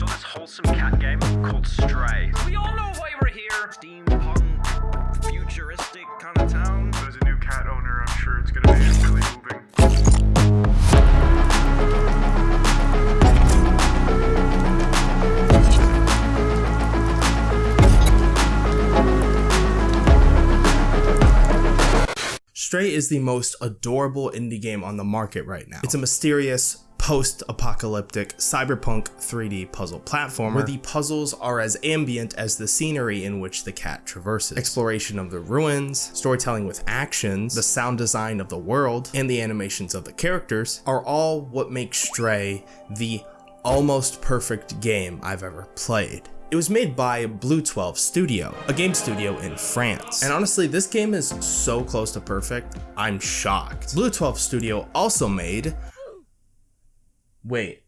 So this wholesome cat game called Stray. We all know why we're here. Steampunk, futuristic kind of town. As a new cat owner, I'm sure it's gonna be really moving. Stray is the most adorable indie game on the market right now. It's a mysterious, post-apocalyptic cyberpunk 3D puzzle platformer where the puzzles are as ambient as the scenery in which the cat traverses. Exploration of the ruins, storytelling with actions, the sound design of the world, and the animations of the characters are all what makes Stray the almost perfect game I've ever played. It was made by Blue 12 Studio, a game studio in France. And honestly, this game is so close to perfect, I'm shocked. Blue 12 Studio also made... Wait.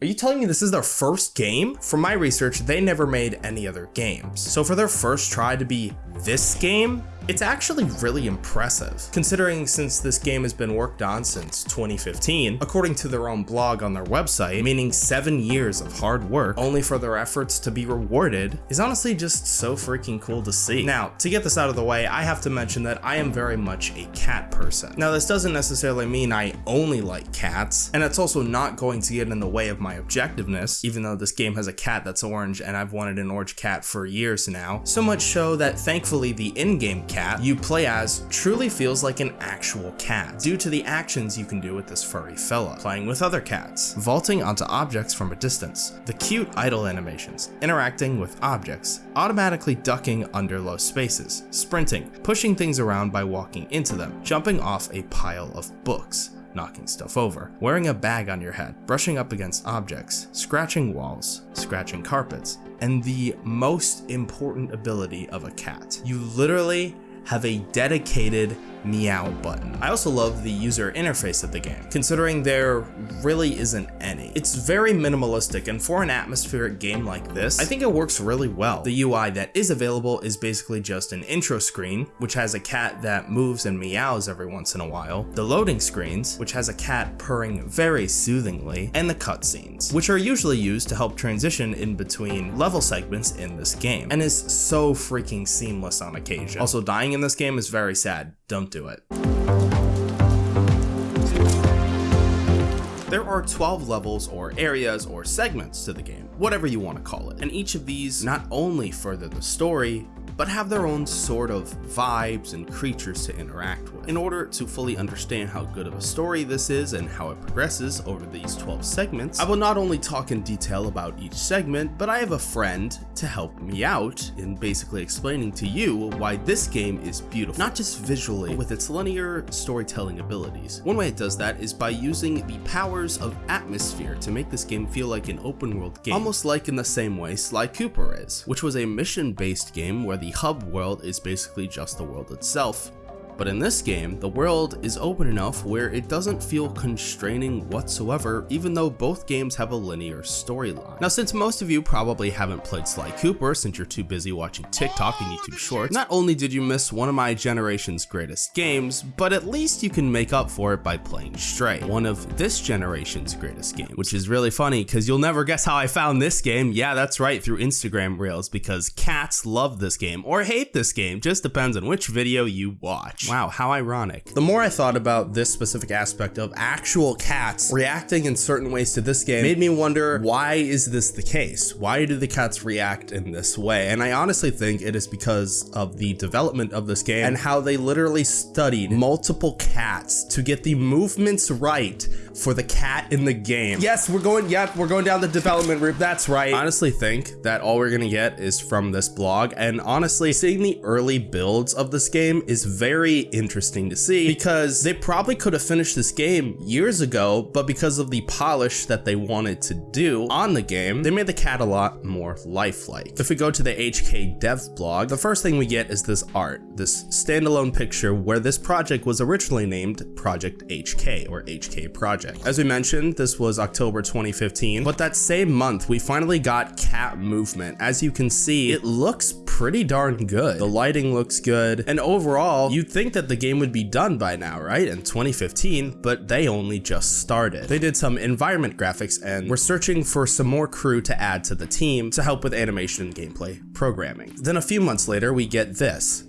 Are you telling me this is their first game? From my research, they never made any other games. So for their first try to be this game, it's actually really impressive, considering since this game has been worked on since 2015, according to their own blog on their website, meaning 7 years of hard work, only for their efforts to be rewarded, is honestly just so freaking cool to see. Now, to get this out of the way, I have to mention that I am very much a cat person. Now, this doesn't necessarily mean I only like cats, and it's also not going to get in the way of my objectiveness, even though this game has a cat that's orange and I've wanted an orange cat for years now, so much so that thankfully the in-game cat you play as truly feels like an actual cat, due to the actions you can do with this furry fella, playing with other cats, vaulting onto objects from a distance, the cute idle animations, interacting with objects, automatically ducking under low spaces, sprinting, pushing things around by walking into them, jumping off a pile of books, knocking stuff over, wearing a bag on your head, brushing up against objects, scratching walls, scratching carpets, and the most important ability of a cat. You literally have a dedicated meow button. I also love the user interface of the game, considering there really isn't any. It's very minimalistic and for an atmospheric game like this, I think it works really well. The UI that is available is basically just an intro screen, which has a cat that moves and meows every once in a while, the loading screens, which has a cat purring very soothingly, and the cutscenes, which are usually used to help transition in between level segments in this game, and is so freaking seamless on occasion. Also, dying in this game is very sad. Don't do it. There are 12 levels or areas or segments to the game, whatever you want to call it, and each of these not only further the story, but have their own sort of vibes and creatures to interact with. In order to fully understand how good of a story this is and how it progresses over these 12 segments, I will not only talk in detail about each segment, but I have a friend to help me out in basically explaining to you why this game is beautiful, not just visually, but with its linear storytelling abilities. One way it does that is by using the powers of atmosphere to make this game feel like an open world game, almost like in the same way Sly Cooper is, which was a mission-based game where the hub world is basically just the world itself. But in this game, the world is open enough where it doesn't feel constraining whatsoever, even though both games have a linear storyline. Now, since most of you probably haven't played Sly Cooper since you're too busy watching TikTok and YouTube Shorts, not only did you miss one of my generation's greatest games, but at least you can make up for it by playing Stray, one of this generation's greatest games, which is really funny because you'll never guess how I found this game. Yeah, that's right, through Instagram Reels, because cats love this game or hate this game, just depends on which video you watch. Wow, how ironic. The more I thought about this specific aspect of actual cats reacting in certain ways to this game made me wonder why is this the case? Why do the cats react in this way? And I honestly think it is because of the development of this game and how they literally studied multiple cats to get the movements right for the cat in the game. Yes, we're going, yep, we're going down the development route. That's right. I honestly think that all we're gonna get is from this blog. And honestly, seeing the early builds of this game is very interesting to see because they probably could have finished this game years ago, but because of the polish that they wanted to do on the game, they made the cat a lot more lifelike. If we go to the HK dev blog, the first thing we get is this art, this standalone picture where this project was originally named Project HK or HK Project. As we mentioned, this was October 2015, but that same month we finally got cat movement. As you can see, it looks pretty darn good. The lighting looks good, and overall, you'd think that the game would be done by now, right? In 2015, but they only just started. They did some environment graphics and were searching for some more crew to add to the team to help with animation and gameplay programming. Then a few months later, we get this.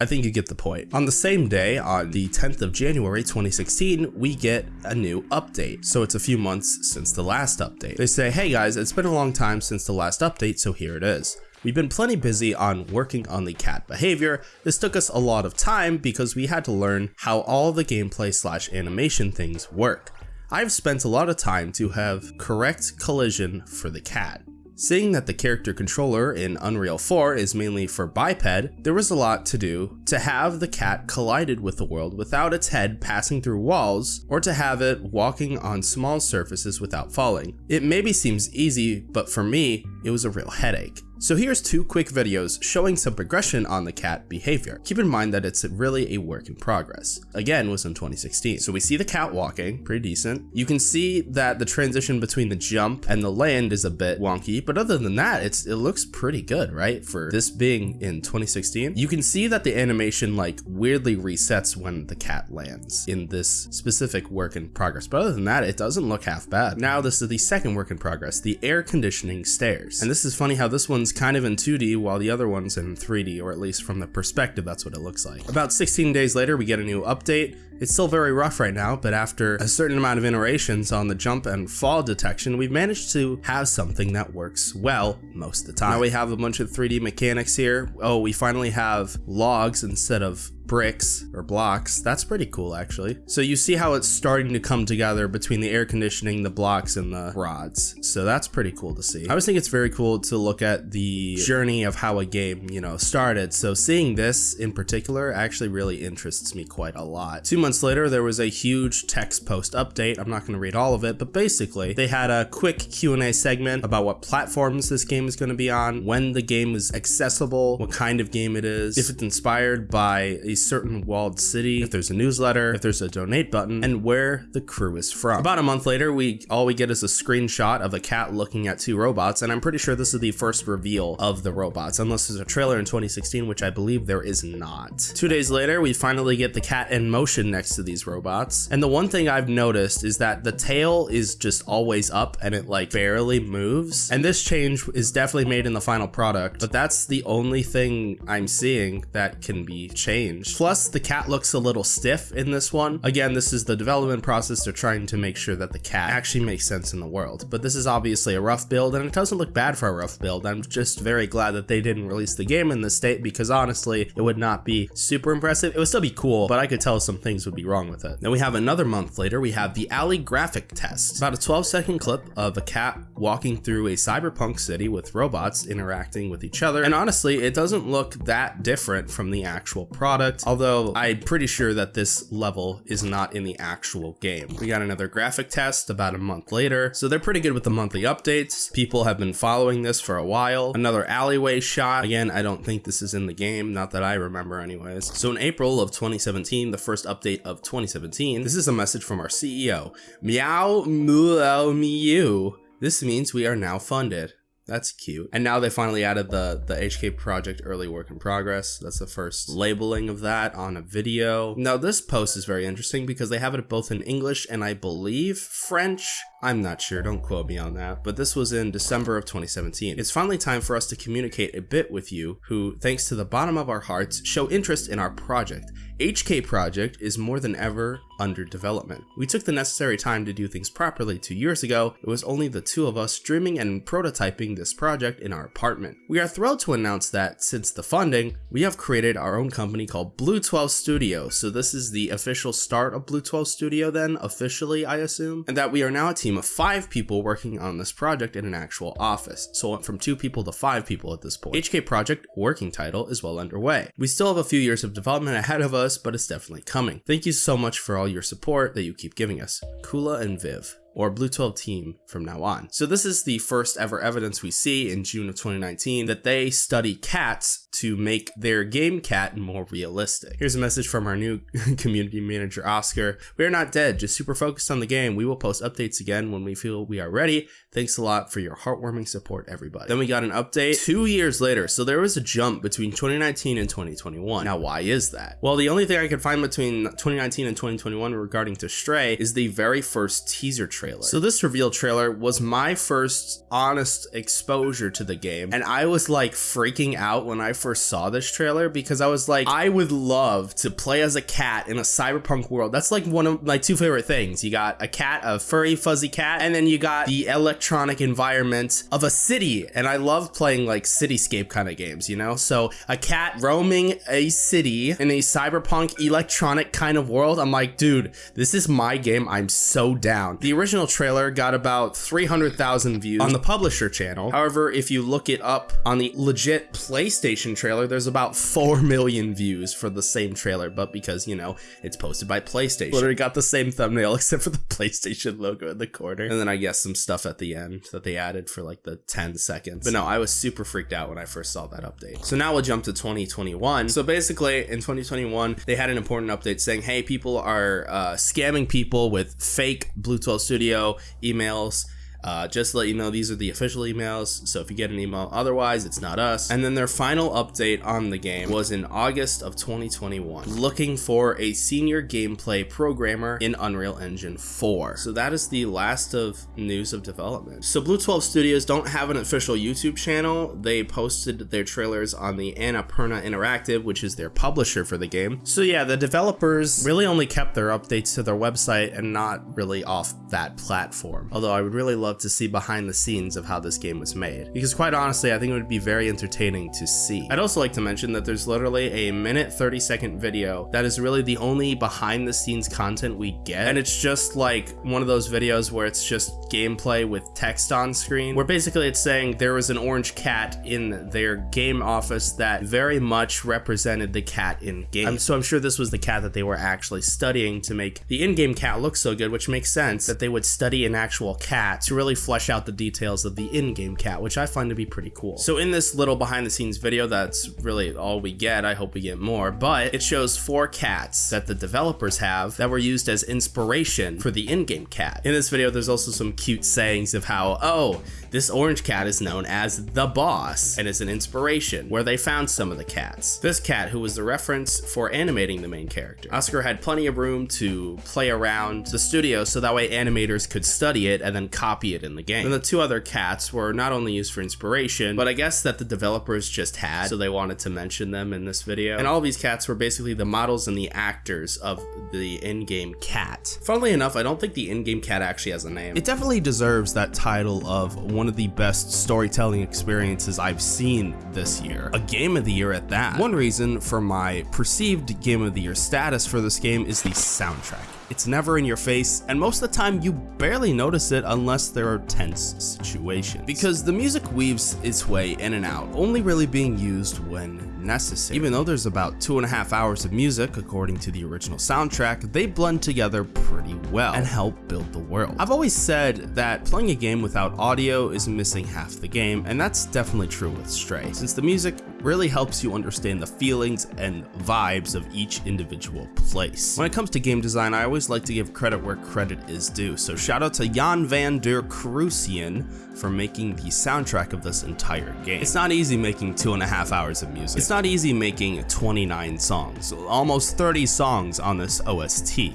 I think you get the point. On the same day, on the 10th of January 2016, we get a new update. So it's a few months since the last update. They say, hey guys, it's been a long time since the last update, so here it is. We've been plenty busy on working on the cat behavior. This took us a lot of time because we had to learn how all the gameplay slash animation things work. I've spent a lot of time to have correct collision for the cat. Seeing that the character controller in Unreal 4 is mainly for biped, there was a lot to do to have the cat collided with the world without its head passing through walls, or to have it walking on small surfaces without falling. It maybe seems easy, but for me, it was a real headache. So here's two quick videos showing some progression on the cat behavior. Keep in mind that it's really a work in progress. Again, was in 2016. So we see the cat walking, pretty decent. You can see that the transition between the jump and the land is a bit wonky, but other than that, it's it looks pretty good, right? For this being in 2016. You can see that the animation like weirdly resets when the cat lands in this specific work in progress. But other than that, it doesn't look half bad. Now this is the second work in progress, the air conditioning stairs. And this is funny how this one's one's kind of in 2D while the other one's in 3D, or at least from the perspective, that's what it looks like. About 16 days later, we get a new update. It's still very rough right now, but after a certain amount of iterations on the jump and fall detection, we've managed to have something that works well most of the time. Now we have a bunch of 3D mechanics here. Oh, we finally have logs instead of bricks or blocks. That's pretty cool actually. So you see how it's starting to come together between the air conditioning, the blocks, and the rods. So that's pretty cool to see. I always think it's very cool to look at the journey of how a game, you know, started. So seeing this in particular actually really interests me quite a lot. Two months later, there was a huge text post update. I'm not going to read all of it, but basically they had a quick Q&A segment about what platforms this game is going to be on, when the game is accessible, what kind of game it is, if it's inspired by a certain walled city, if there's a newsletter, if there's a donate button, and where the crew is from. About a month later, we all we get is a screenshot of a cat looking at two robots, and I'm pretty sure this is the first reveal of the robots, unless there's a trailer in 2016, which I believe there is not. Two days later, we finally get the cat in motion next to these robots, and the one thing I've noticed is that the tail is just always up and it like barely moves, and this change is definitely made in the final product, but that's the only thing I'm seeing that can be changed Plus, the cat looks a little stiff in this one. Again, this is the development process. They're trying to make sure that the cat actually makes sense in the world. But this is obviously a rough build, and it doesn't look bad for a rough build. I'm just very glad that they didn't release the game in this state because honestly, it would not be super impressive. It would still be cool, but I could tell some things would be wrong with it. Then we have another month later, we have the Alley graphic test. About a 12 second clip of a cat walking through a cyberpunk city with robots interacting with each other. And honestly, it doesn't look that different from the actual product although I'm pretty sure that this level is not in the actual game. We got another graphic test about a month later, so they're pretty good with the monthly updates. People have been following this for a while. Another alleyway shot. Again, I don't think this is in the game, not that I remember anyways. So in April of 2017, the first update of 2017, this is a message from our CEO. Meow Meow Mew. This means we are now funded. That's cute. And now they finally added the, the HK Project early work in progress. That's the first labeling of that on a video. Now this post is very interesting because they have it both in English and I believe French. I'm not sure, don't quote me on that, but this was in December of 2017. It's finally time for us to communicate a bit with you who, thanks to the bottom of our hearts, show interest in our project. HK Project is more than ever under development. We took the necessary time to do things properly two years ago. It was only the two of us streaming and prototyping this project in our apartment. We are thrilled to announce that since the funding, we have created our own company called Blue 12 Studio. So this is the official start of Blue 12 Studio then, officially I assume, and that we are now a team of five people working on this project in an actual office. So went from two people to five people at this point. HK Project working title is well underway. We still have a few years of development ahead of us, but it's definitely coming. Thank you so much for all your support that you keep giving us. Koola and Viv. or Blue 12 team from now on. So this is the first ever evidence we see in June of 2019 that they study cats to make their game cat more realistic. Here's a message from our new community manager, Oscar. We are not dead, just super focused on the game. We will post updates again when we feel we are ready. Thanks a lot for your heartwarming support, everybody. Then we got an update two years later. So there was a jump between 2019 and 2021. Now, why is that? Well, the only thing I could find between 2019 and 2021 regarding to Stray is the very first teaser trailer. So this reveal trailer was my first honest exposure to the game. And I was like freaking out when I first saw this trailer because I was like, I would love to play as a cat in a cyberpunk world. That's like one of my two favorite things. You got a cat, a furry, fuzzy cat, and then you got the electronic environment of a city. And I love playing like cityscape kind of games, you know? So a cat roaming a city in a cyberpunk electronic kind of world. I'm like, dude, this is my game. I'm so down. The original trailer got about 300,000 views on the publisher channel. However, if you look it up on the legit PlayStation trailer, there's about 4 million views for the same trailer, but because, you know, it's posted by PlayStation. Literally got the same thumbnail except for the PlayStation logo in the corner. And then I guess some stuff at the end that they added for like the 10 seconds. But no, I was super freaked out when I first saw that update. So now we'll jump to 2021. So basically in 2021, they had an important update saying, hey, people are uh, scamming people with fake Blue 12 Studio emails uh, just to let you know, these are the official emails, so if you get an email otherwise, it's not us. And then their final update on the game was in August of 2021, looking for a senior gameplay programmer in Unreal Engine 4. So that is the last of news of development. So Blue 12 Studios don't have an official YouTube channel. They posted their trailers on the Annapurna Interactive, which is their publisher for the game. So yeah, the developers really only kept their updates to their website and not really off that platform. Although I would really love love to see behind the scenes of how this game was made. Because quite honestly, I think it would be very entertaining to see. I'd also like to mention that there's literally a minute 30 second video that is really the only behind the scenes content we get. And it's just like one of those videos where it's just gameplay with text on screen, where basically it's saying there was an orange cat in their game office that very much represented the cat in game. so I'm sure this was the cat that they were actually studying to make the in-game cat look so good, which makes sense that they would study an actual cat to really flesh out the details of the in-game cat, which I find to be pretty cool. So in this little behind the scenes video, that's really all we get. I hope we get more, but it shows four cats that the developers have that were used as inspiration for the in-game cat. In this video, there's also some cute sayings of how, oh, this orange cat is known as the boss and is an inspiration where they found some of the cats. This cat, who was the reference for animating the main character. Oscar had plenty of room to play around the studio so that way animators could study it and then copy it in the game. And the two other cats were not only used for inspiration, but I guess that the developers just had, so they wanted to mention them in this video. And all these cats were basically the models and the actors of the in-game cat. Funnily enough, I don't think the in-game cat actually has a name. It definitely deserves that title of one of the best storytelling experiences I've seen this year. A game of the year at that. One reason for my perceived game of the year status for this game is the soundtrack. It's never in your face, and most of the time you barely notice it unless there are tense situations. Because the music weaves its way in and out, only really being used when necessary. Even though there's about two and a half hours of music, according to the original soundtrack, they blend together pretty well and help build the world. I've always said that playing a game without audio is missing half the game, and that's definitely true with Stray, since the music really helps you understand the feelings and vibes of each individual place. When it comes to game design, I always like to give credit where credit is due, so shout out to Yann van der Cruyssen for making the soundtrack of this entire game. It's not easy making two and a half hours of music. It's not easy making 29 songs, almost 30 songs on this OST.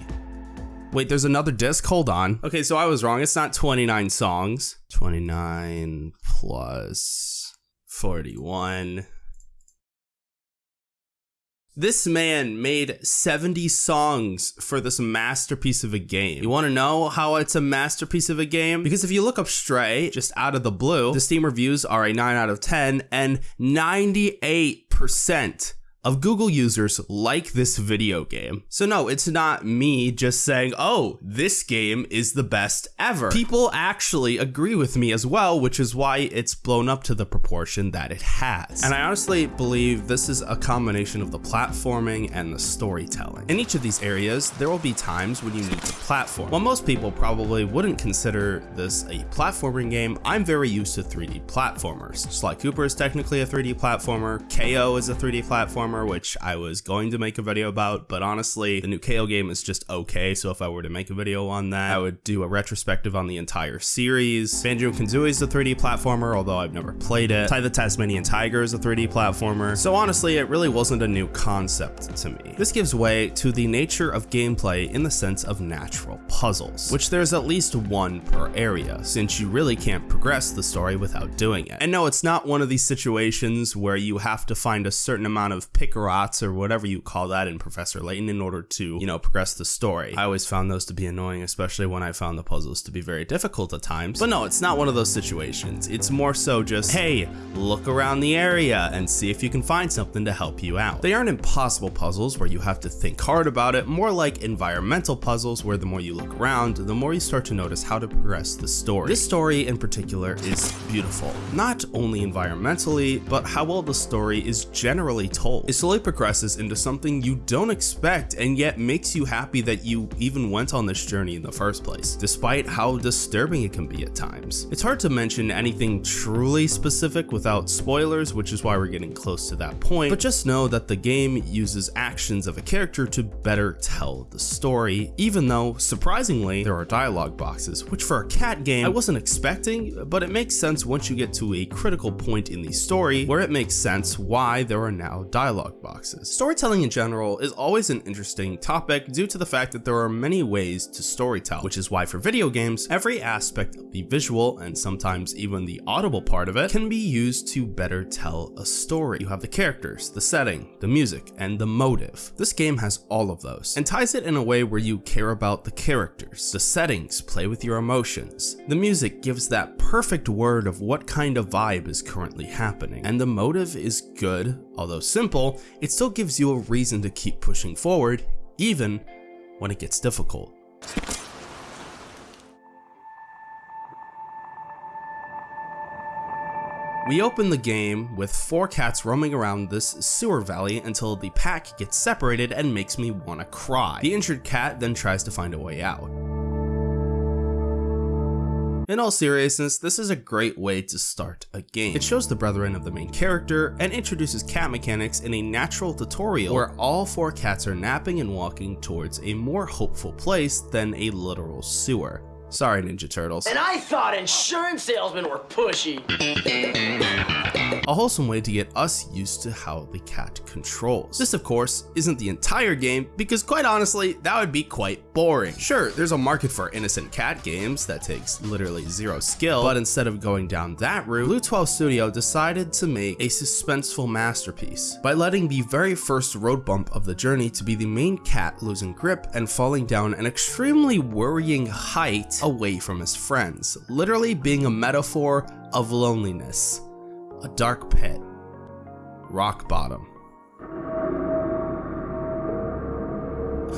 Wait, there's another disc? Hold on. Okay, so I was wrong. It's not 29 songs. 29 plus 41. This man made 70 songs for this masterpiece of a game. You want to know how it's a masterpiece of a game? Because if you look up Stray, just out of the blue, the Steam reviews are a 9 out of 10 and 98% of Google users like this video game. So no, it's not me just saying, oh, this game is the best ever. People actually agree with me as well, which is why it's blown up to the proportion that it has. And I honestly believe this is a combination of the platforming and the storytelling. In each of these areas, there will be times when you need to platform. While most people probably wouldn't consider this a platforming game, I'm very used to 3D platformers. Sly Cooper is technically a 3D platformer, Kao is a 3D which I was going to make a video about, but honestly, the new Kao game is just okay, so if I were to make a video on that, I would do a retrospective on the entire series. Banjo-Kazooie is a 3D platformer, although I've never played it. Ty the Tasmanian Tiger is a 3D platformer, so honestly, it really wasn't a new concept to me. This gives way to the nature of gameplay in the sense of natural puzzles, which there's at least one per area, since you really can't progress the story without doing it. And no, it's not one of these situations where you have to find a certain amount of picarats or whatever you call that in Professor Layton in order to, you know, progress the story. I always found those to be annoying, especially when I found the puzzles to be very difficult at times. But no, it's not one of those situations. It's more so just, hey, look around the area and see if you can find something to help you out. They aren't impossible puzzles where you have to think hard about it, more like environmental puzzles where the more you look around, the more you start to notice how to progress the story. This story in particular is beautiful, not only environmentally, but how well the story is generally told. It slowly progresses into something you don't expect and yet makes you happy that you even went on this journey in the first place, despite how disturbing it can be at times. It's hard to mention anything truly specific without spoilers, which is why we're getting close to that point, but just know that the game uses actions of a character to better tell the story, even though, surprisingly, there are dialogue boxes, which for a cat game I wasn't expecting, but it makes sense once you get to a critical point in the story where it makes sense why there are now dialogue boxes. Storytelling in general is always an interesting topic due to the fact that there are many ways to storytell, which is why for video games, every aspect of the visual and sometimes even the audible part of it can be used to better tell a story. You have the characters, the setting, the music, and the motive. This game has all of those and ties it in a way where you care about the characters. The settings play with your emotions. The music gives that perfect word of what kind of vibe is currently happening. And the motive is good, although simple, it still gives you a reason to keep pushing forward, even when it gets difficult. We open the game with four cats roaming around this sewer valley until the pack gets separated and makes me wanna cry. The injured cat then tries to find a way out. In all seriousness, this is a great way to start a game. It shows the brethren of the main character and introduces cat mechanics in a natural tutorial where all four cats are napping and walking towards a more hopeful place than a literal sewer. Sorry, Ninja Turtles. And I thought insurance salesmen were pushy. A wholesome way to get us used to how the cat controls. This of course isn't the entire game because quite honestly that would be quite boring. Sure, there's a market for innocent cat games that takes literally zero skill, but instead of going down that route, Blue 12 Studio decided to make a suspenseful masterpiece by letting the very first road bump of the journey to be the main cat losing grip and falling down an extremely worrying height away from his friends, literally being a metaphor of loneliness a dark pit, rock bottom.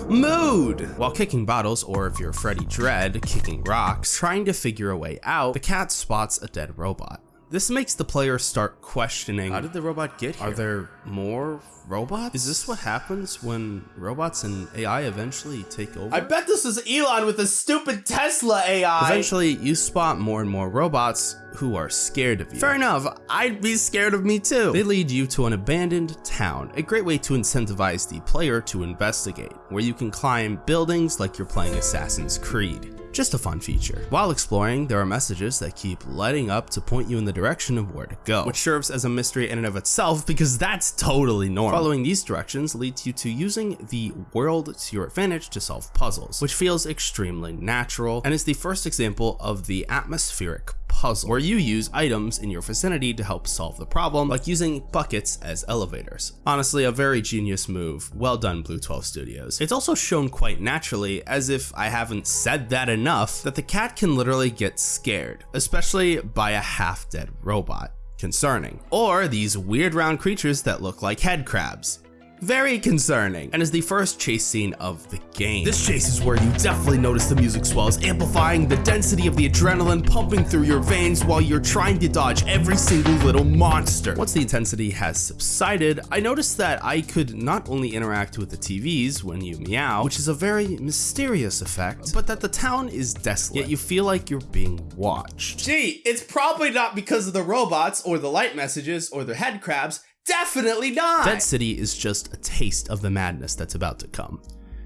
Mood! While kicking bottles, or if you're Freddie Dredd, kicking rocks, trying to figure a way out, the cat spots a dead robot. This makes the player start questioning, how did the robot get here? Are there more robots? Is this what happens when robots and AI eventually take over? I bet this is Elon with a stupid Tesla AI. Eventually, you spot more and more robots who are scared of you. Fair enough, I'd be scared of me too. They lead you to an abandoned town, a great way to incentivize the player to investigate, where you can climb buildings like you're playing Assassin's Creed. Just a fun feature. While exploring, there are messages that keep lighting up to point you in the direction of where to go, which serves as a mystery in and of itself because that's totally normal. Following these directions leads you to using the world to your advantage to solve puzzles, which feels extremely natural and is the first example of the atmospheric puzzle, where you use items in your vicinity to help solve the problem, like using buckets as elevators. Honestly, a very genius move. Well done, Blue 12 Studios. It's also shown quite naturally, as if I haven't said that enough, that the cat can literally get scared, especially by a half-dead robot. Concerning. Or these weird round creatures that look like head crabs. Very concerning, and is the first chase scene of the game. This chase is where you definitely notice the music swells, amplifying the density of the adrenaline pumping through your veins while you're trying to dodge every single little monster. Once the intensity has subsided, I noticed that I could not only interact with the TVs when you meow, which is a very mysterious effect, but that the town is desolate, yet you feel like you're being watched. Gee, it's probably not because of the robots or the light messages or the head crabs. Definitely not. Dead City is just a taste of the madness that's about to come.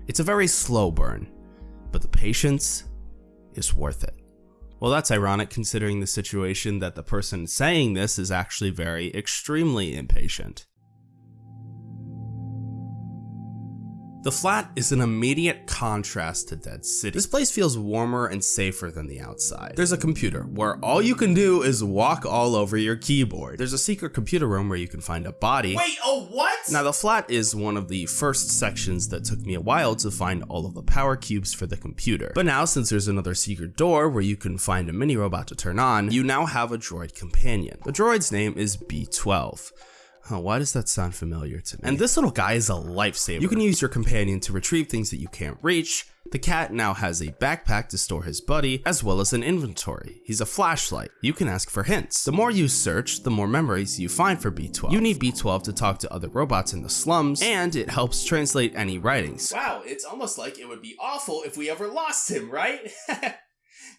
It's a very slow burn, but the patience is worth it. Well, that's ironic considering the situation that the person saying this is actually very extremely impatient. The flat is an immediate contrast to Dead City. This place feels warmer and safer than the outside. There's a computer where all you can do is walk all over your keyboard. There's a secret computer room where you can find a body. Wait, oh what? Now the flat is one of the first sections that took me a while to find all of the power cubes for the computer. But now since there's another secret door where you can find a mini robot to turn on, you now have a droid companion. The droid's name is B12. Huh, why does that sound familiar to me? And this little guy is a lifesaver. You can use your companion to retrieve things that you can't reach. The cat now has a backpack to store his buddy, as well as an inventory. He's a flashlight. You can ask for hints. The more you search, the more memories you find for B12. You need B12 to talk to other robots in the slums, and it helps translate any writings. Wow, it's almost like it would be awful if we ever lost him, right?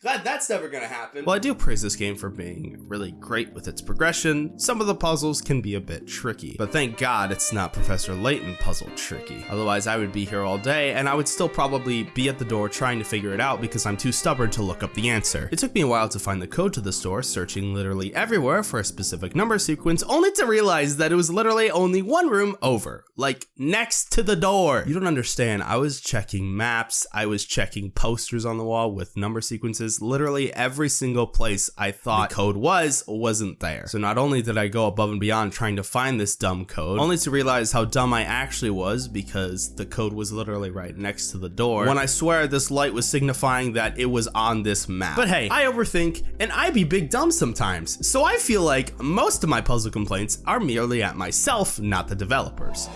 Glad that's never gonna happen. While I do praise this game for being really great with its progression, some of the puzzles can be a bit tricky. But thank God it's not Professor Layton puzzle tricky. Otherwise I would be here all day and I would still probably be at the door trying to figure it out because I'm too stubborn to look up the answer. It took me a while to find the code to the store, searching literally everywhere for a specific number sequence, only to realize that it was literally only one room over, like next to the door. You don't understand, I was checking maps, I was checking posters on the wall with number sequences, literally every single place I thought the code was wasn't there. So not only did I go above and beyond trying to find this dumb code, only to realize how dumb I actually was because the code was literally right next to the door when I swear this light was signifying that it was on this map. But hey, I overthink and I be big dumb sometimes, so I feel like most of my puzzle complaints are merely at myself, not the developers.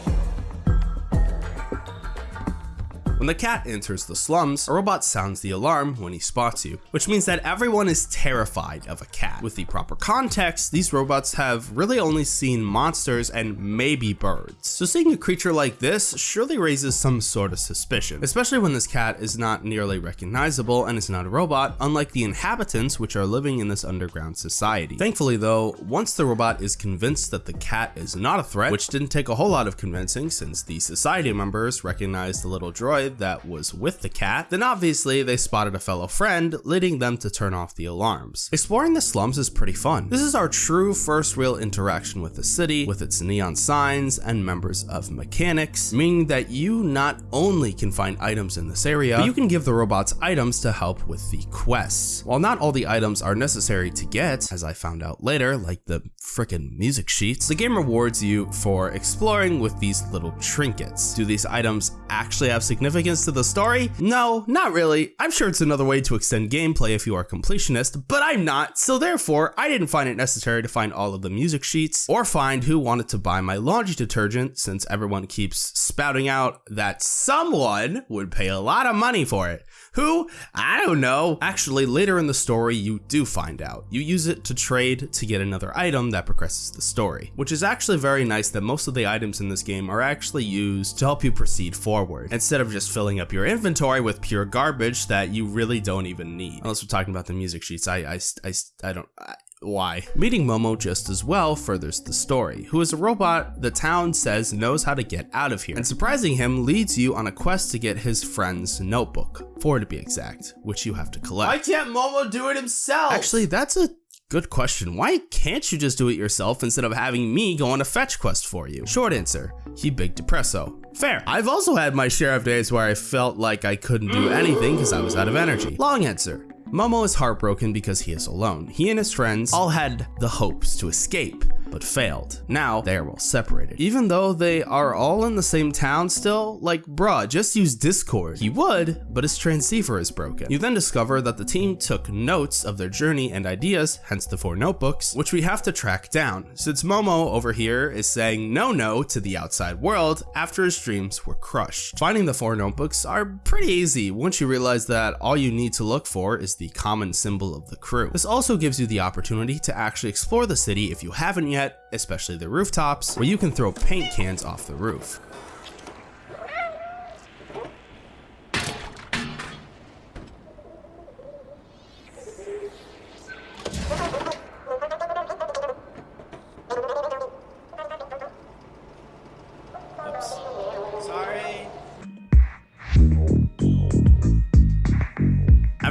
When the cat enters the slums, a robot sounds the alarm when he spots you, which means that everyone is terrified of a cat. With the proper context, these robots have really only seen monsters and maybe birds. So seeing a creature like this surely raises some sort of suspicion, especially when this cat is not nearly recognizable and is not a robot, unlike the inhabitants which are living in this underground society. Thankfully though, once the robot is convinced that the cat is not a threat, which didn't take a whole lot of convincing since the society members recognized the little droid that was with the cat, then obviously they spotted a fellow friend, leading them to turn off the alarms. Exploring the slums is pretty fun. This is our true first real interaction with the city, with its neon signs and members of mechanics, meaning that you not only can find items in this area, but you can give the robots items to help with the quests. While not all the items are necessary to get, as I found out later, like the frickin' music sheets, the game rewards you for exploring with these little trinkets. Do these items actually have significance to the story? No, not really. I'm sure it's another way to extend gameplay if you are a completionist, but I'm not, so therefore I didn't find it necessary to find all of the music sheets or find who wanted to buy my laundry detergent since everyone keeps spouting out that someone would pay a lot of money for it. Who? I don't know. Actually, later in the story, you do find out. You use it to trade to get another item that progresses the story, which is actually very nice that most of the items in this game are actually used to help you proceed forward, instead of just filling up your inventory with pure garbage that you really don't even need. Unless we're talking about the music sheets, I, I, I, I don't, I, why. Meeting Momo just as well furthers the story, who is a robot the town says knows how to get out of here, and surprising him leads you on a quest to get his friend's notebook, four to be exact, which you have to collect. Why can't Momo do it himself? Actually, that's a good question. Why can't you just do it yourself instead of having me go on a fetch quest for you? Short answer, he big depresso. Fair. I've also had my share of days where I felt like I couldn't do anything because I was out of energy. Long answer, Momo is heartbroken because he is alone. He and his friends all had the hopes to escape, but failed. Now they are all separated. Even though they are all in the same town still, like bruh, just use Discord. He would, but his transceiver is broken. You then discover that the team took notes of their journey and ideas, hence the four notebooks, which we have to track down, since Momo over here is saying no no to the outside world after his dreams were crushed. Finding the four notebooks are pretty easy once you realize that all you need to look for is the common symbol of the crew. This also gives you the opportunity to actually explore the city if you haven't yet, especially the rooftops, where you can throw paint cans off the roof.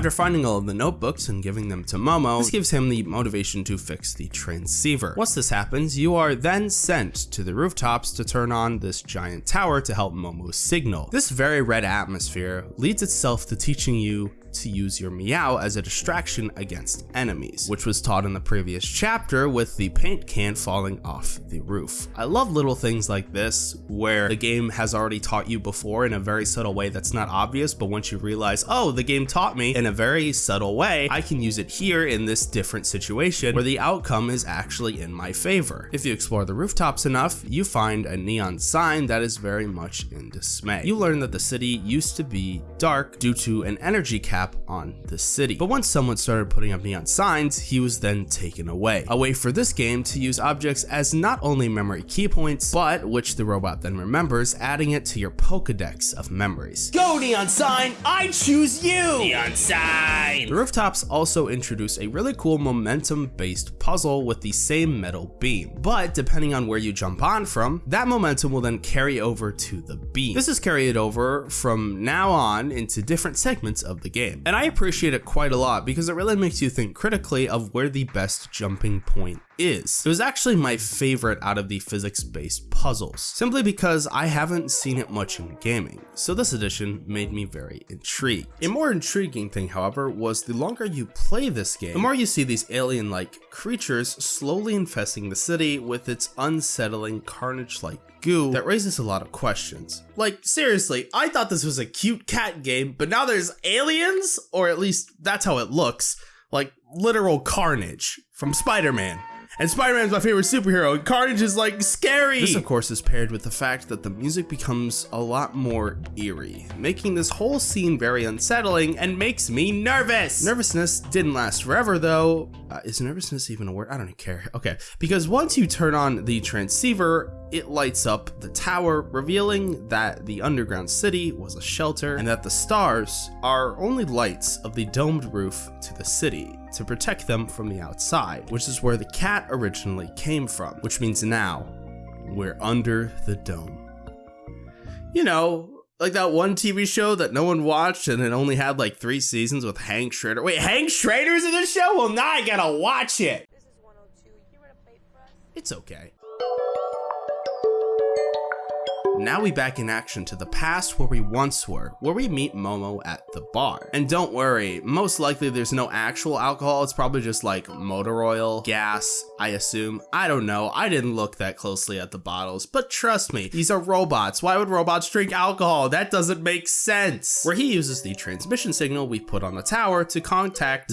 After finding all of the notebooks and giving them to Momo, this gives him the motivation to fix the transceiver. Once this happens, you are then sent to the rooftops to turn on this giant tower to help Momo signal. This very red atmosphere leads itself to teaching you to use your Meow as a distraction against enemies, which was taught in the previous chapter with the paint can falling off the roof. I love little things like this where the game has already taught you before in a very subtle way that's not obvious, but once you realize, oh, the game taught me in a very subtle way, I can use it here in this different situation where the outcome is actually in my favor. If you explore the rooftops enough, you find a neon sign that is very much in dismay. You learn that the city used to be dark due to an energy cap cap on the city. But once someone started putting up neon signs, he was then taken away. A way for this game to use objects as not only memory key points, but which the robot then remembers, adding it to your Pokedex of memories. Go, neon sign! I choose you! Neon sign! The rooftops also introduce a really cool momentum-based puzzle with the same metal beam, but depending on where you jump on from, that momentum will then carry over to the beam. This is carried over from now on into different segments of the game game. And I appreciate it quite a lot because it really makes you think critically of where the best jumping point is. It was actually my favorite out of the physics-based puzzles, simply because I haven't seen it much in gaming, so this edition made me very intrigued. A more intriguing thing, however, was the longer you play this game, the more you see these alien-like creatures slowly infesting the city with its unsettling carnage-like goo that raises a lot of questions. Like, seriously, I thought this was a cute cat game, but now there's aliens? Or at least that's how it looks. Like, literal carnage from Spider-Man. And Spider-Man's my favorite superhero, and Carnage is like scary! This of course is paired with the fact that the music becomes a lot more eerie, making this whole scene very unsettling and makes me nervous! Nervousness didn't last forever though. Uh, is nervousness even a word? I don't care. Okay, because once you turn on the transceiver, it lights up the tower, revealing that the underground city was a shelter and that the stars are only lights of the domed roof to the city to protect them from the outside, which is where the cat originally came from, which means now we're under the dome. You know, like that one TV show that no one watched and it only had like three seasons with Hank Schrader. Wait, Hank Schrader's in this show? Well, now I gotta watch it. It's okay. Now we back in action to the past where we once were, where we meet Momo at the bar. And don't worry, most likely there's no actual alcohol, it's probably just like motor oil, gas, I assume. I don't know, I didn't look that closely at the bottles, but trust me, these are robots. Why would robots drink alcohol? That doesn't make sense. Where he uses the transmission signal we put on the tower to contact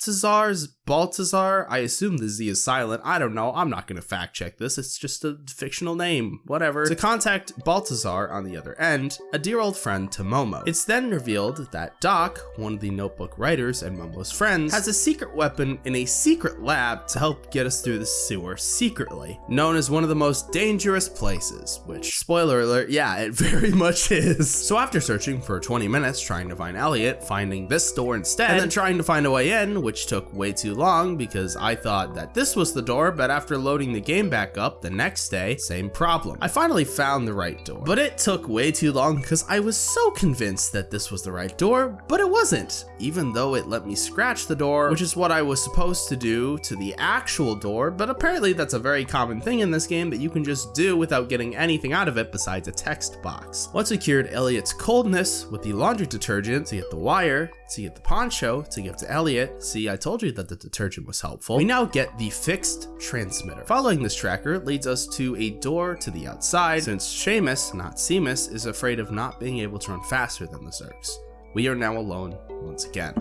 Zabaltazar's Baltazar? I assume the Z is silent. I don't know. I'm not going to fact check this. It's just a fictional name. Whatever. To contact Baltazar on the other end, a dear old friend to Momo. It's then revealed that Doc, one of the notebook writers and Momo's friends, has a secret weapon in a secret lab to help get us through the sewer secretly, known as one of the most dangerous places, which, spoiler alert, yeah, it very much is. So after searching for 20 minutes trying to find Elliot, finding this door instead, and then trying to find a way in, which took way too long because I thought that this was the door, but after loading the game back up the next day, same problem. I finally found the right door, but it took way too long because I was so convinced that this was the right door, but it wasn't, even though it let me scratch the door, which is what I was supposed to do to the actual door, but apparently that's a very common thing in this game that you can just do without getting anything out of it besides a text box. Once I cured Elliot's coldness with the laundry detergent to get the wire to get the poncho to give to Elliot. See, I told you that the detergent was helpful. We now get the fixed transmitter. Following this tracker leads us to a door to the outside, since Seamus, not Seamus, is afraid of not being able to run faster than the Zurks. We are now alone once again.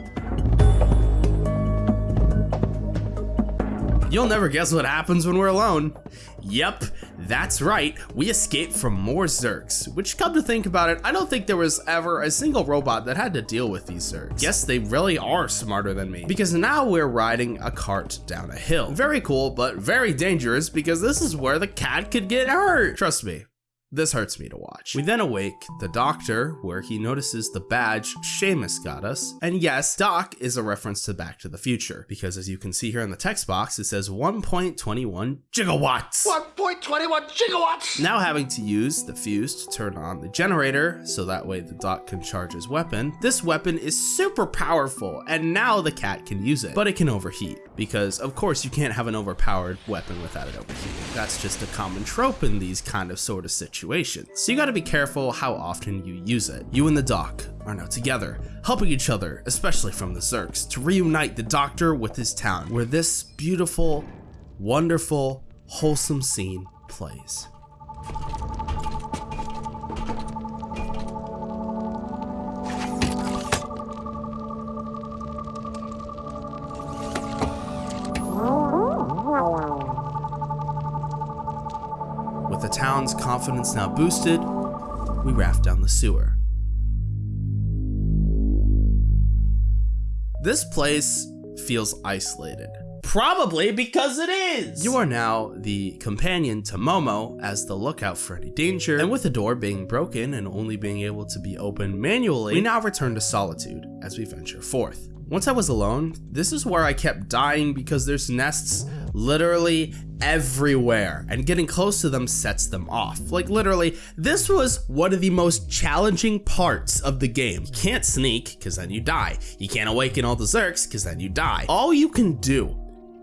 You'll never guess what happens when we're alone. Yep, that's right, we escaped from more Zurks, which come to think about it, I don't think there was ever a single robot that had to deal with these Zurks. Yes, they really are smarter than me, because now we're riding a cart down a hill. Very cool, but very dangerous because this is where the cat could get hurt. Trust me, this hurts me to watch. We then awake the doctor, where he notices the badge Seamus got us. And yes, Doc is a reference to Back to the Future, because as you can see here in the text box, it says 1.21 gigawatts. 1.21 gigawatts! Now having to use the fuse to turn on the generator, so that way the Doc can charge his weapon. This weapon is super powerful, and now the cat can use it, but it can overheat, because of course you can't have an overpowered weapon without it overheating. That's just a common trope in these kind of sort of situations situations. So you gotta be careful how often you use it. You and the doc are now together, helping each other, especially from the Zurks, to reunite the doctor with his town, where this beautiful, wonderful, wholesome scene plays. Confidence now boosted, we raft down the sewer. This place feels isolated. Probably because it is. You are now the companion to Momo as the lookout for any danger, and with the door being broken and only being able to be opened manually, we now return to solitude as we venture forth. Once I was alone, this is where I kept dying because there's nests literally everywhere and getting close to them sets them off. Like literally, this was one of the most challenging parts of the game. You can't sneak because then you die. You can't awaken all the Zurks because then you die. All you can do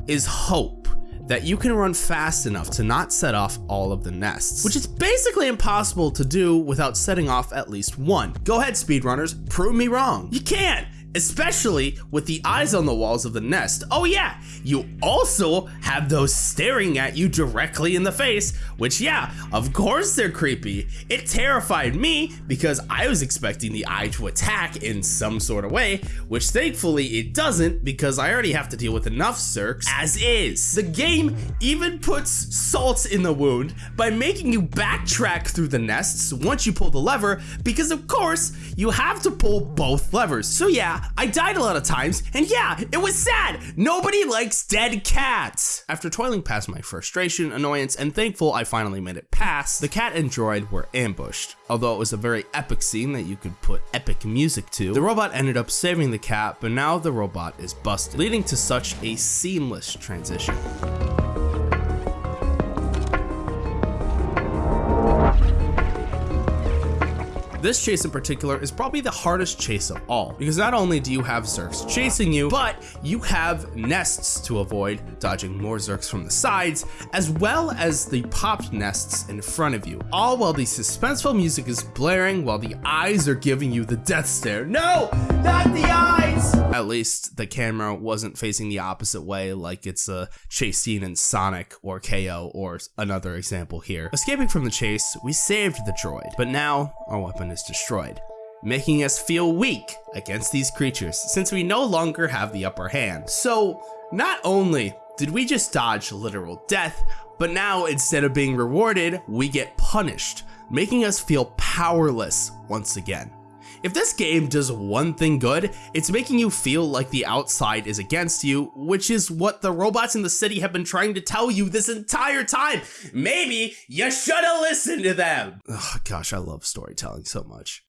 is hope that you can run fast enough to not set off all of the nests, which is basically impossible to do without setting off at least one. Go ahead, speedrunners, prove me wrong. You can't! Especially with the eyes on the walls of the nest. Oh yeah, you also have those staring at you directly in the face, which yeah, of course they're creepy. It terrified me because I was expecting the eye to attack in some sort of way, which thankfully it doesn't because I already have to deal with enough Zurks as is. The game even puts salt in the wound by making you backtrack through the nests once you pull the lever because of course you have to pull both levers. So yeah, I died a lot of times, and yeah, it was sad. Nobody likes dead cats. After toiling past my frustration, annoyance, and thankful I finally made it past, the cat and droid were ambushed. Although it was a very epic scene that you could put epic music to, the robot ended up saving the cat, but now the robot is busted, leading to such a seamless transition. This chase in particular is probably the hardest chase of all, because not only do you have Zurks chasing you, but you have nests to avoid, dodging more Zurks from the sides, as well as the popped nests in front of you, all while the suspenseful music is blaring while the eyes are giving you the death stare. No, not the eyes! At least the camera wasn't facing the opposite way like it's a chase scene in Sonic or Kao or another example here. Escaping from the chase, we saved the droid, but now our weapon is destroyed, making us feel weak against these creatures since we no longer have the upper hand. So not only did we just dodge literal death, but now instead of being rewarded, we get punished, making us feel powerless once again. If this game does one thing good, it's making you feel like the outside is against you, which is what the robots in the city have been trying to tell you this entire time. Maybe you should have listened to them. Oh gosh, I love storytelling so much.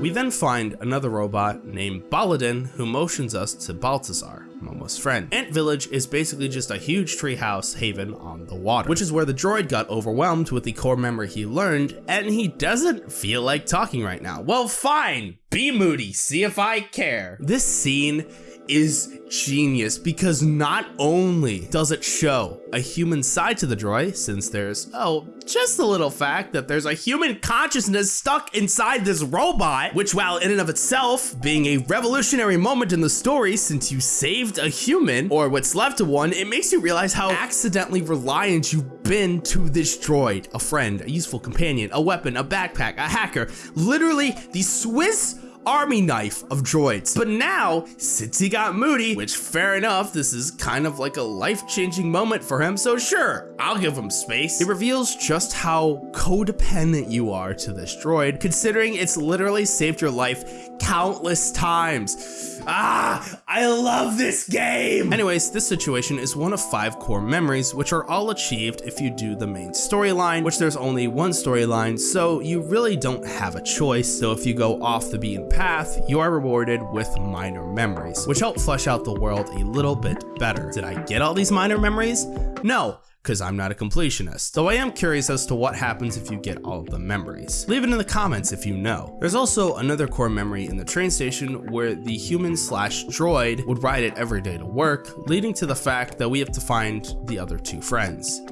We then find another robot named Baladin who motions us to Balthazar, Momo's friend. Ant Village is basically just a huge treehouse haven on the water, which is where the droid got overwhelmed with the core memory he learned, and he doesn't feel like talking right now. Well, fine, be moody, see if I care. This scene is genius because not only does it show a human side to the droid, since there's, oh, just a little fact that there's a human consciousness stuck inside this robot, which while in and of itself being a revolutionary moment in the story since you saved a human, or what's left of one, it makes you realize how accidentally reliant you've been to this droid. A friend, a useful companion, a weapon, a backpack, a hacker, literally the Swiss army knife of droids. But now, since he got moody, which fair enough, this is kind of like a life-changing moment for him, so sure, I'll give him space. It reveals just how codependent you are to this droid, considering it's literally saved your life countless times. Ah, I love this game! Anyways, this situation is one of five core memories, which are all achieved if you do the main storyline, which there's only one storyline, so you really don't have a choice. So if you go off the beaten path, you are rewarded with minor memories, which help flesh out the world a little bit better. Did I get all these minor memories? No, because I'm not a completionist, though I am curious as to what happens if you get all of the memories. Leave it in the comments if you know. There's also another core memory in the train station where the human slash droid would ride it every day to work, leading to the fact that we have to find the other two friends.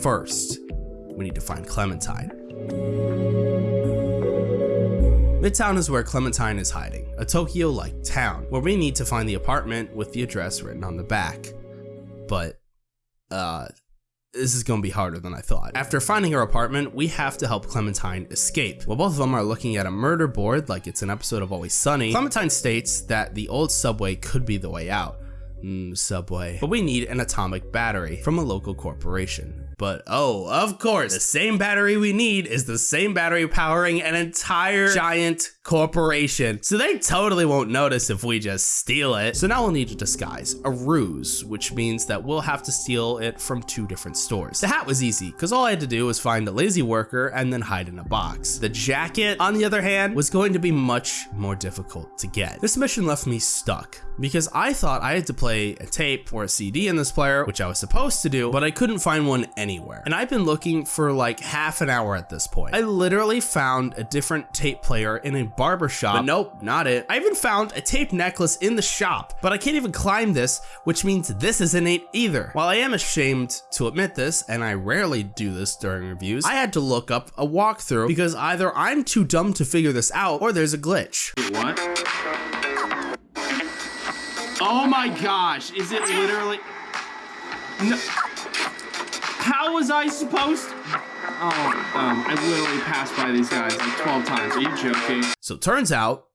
First, we need to find Clementine. Midtown is where Clementine is hiding, a Tokyo-like town, where we need to find the apartment with the address written on the back. But, uh, this is gonna be harder than I thought. After finding her apartment, we have to help Clementine escape. While both of them are looking at a murder board like it's an episode of Always Sunny, Clementine states that the old subway could be the way out. Mm, subway. But we need an atomic battery from a local corporation. But oh, of course, the same battery we need is the same battery powering an entire giant corporation. So they totally won't notice if we just steal it. So now we'll need a disguise, a ruse, which means that we'll have to steal it from two different stores. The hat was easy, because all I had to do was find a lazy worker and then hide in a box. The jacket, on the other hand, was going to be much more difficult to get. This mission left me stuck, because I thought I had to play a tape or a CD in this player, which I was supposed to do, but I couldn't find one anywhere. And I've been looking for like half an hour at this point. I literally found a different tape player in a barber shop, but nope, not it. I even found a tape necklace in the shop, but I can't even climb this, which means this isn't it either. While I am ashamed to admit this, and I rarely do this during reviews, I had to look up a walkthrough because either I'm too dumb to figure this out or there's a glitch. What? Oh my gosh, is it literally... No. How was I supposed Oh, um, I literally passed by these guys like 12 times. Are you joking? So turns out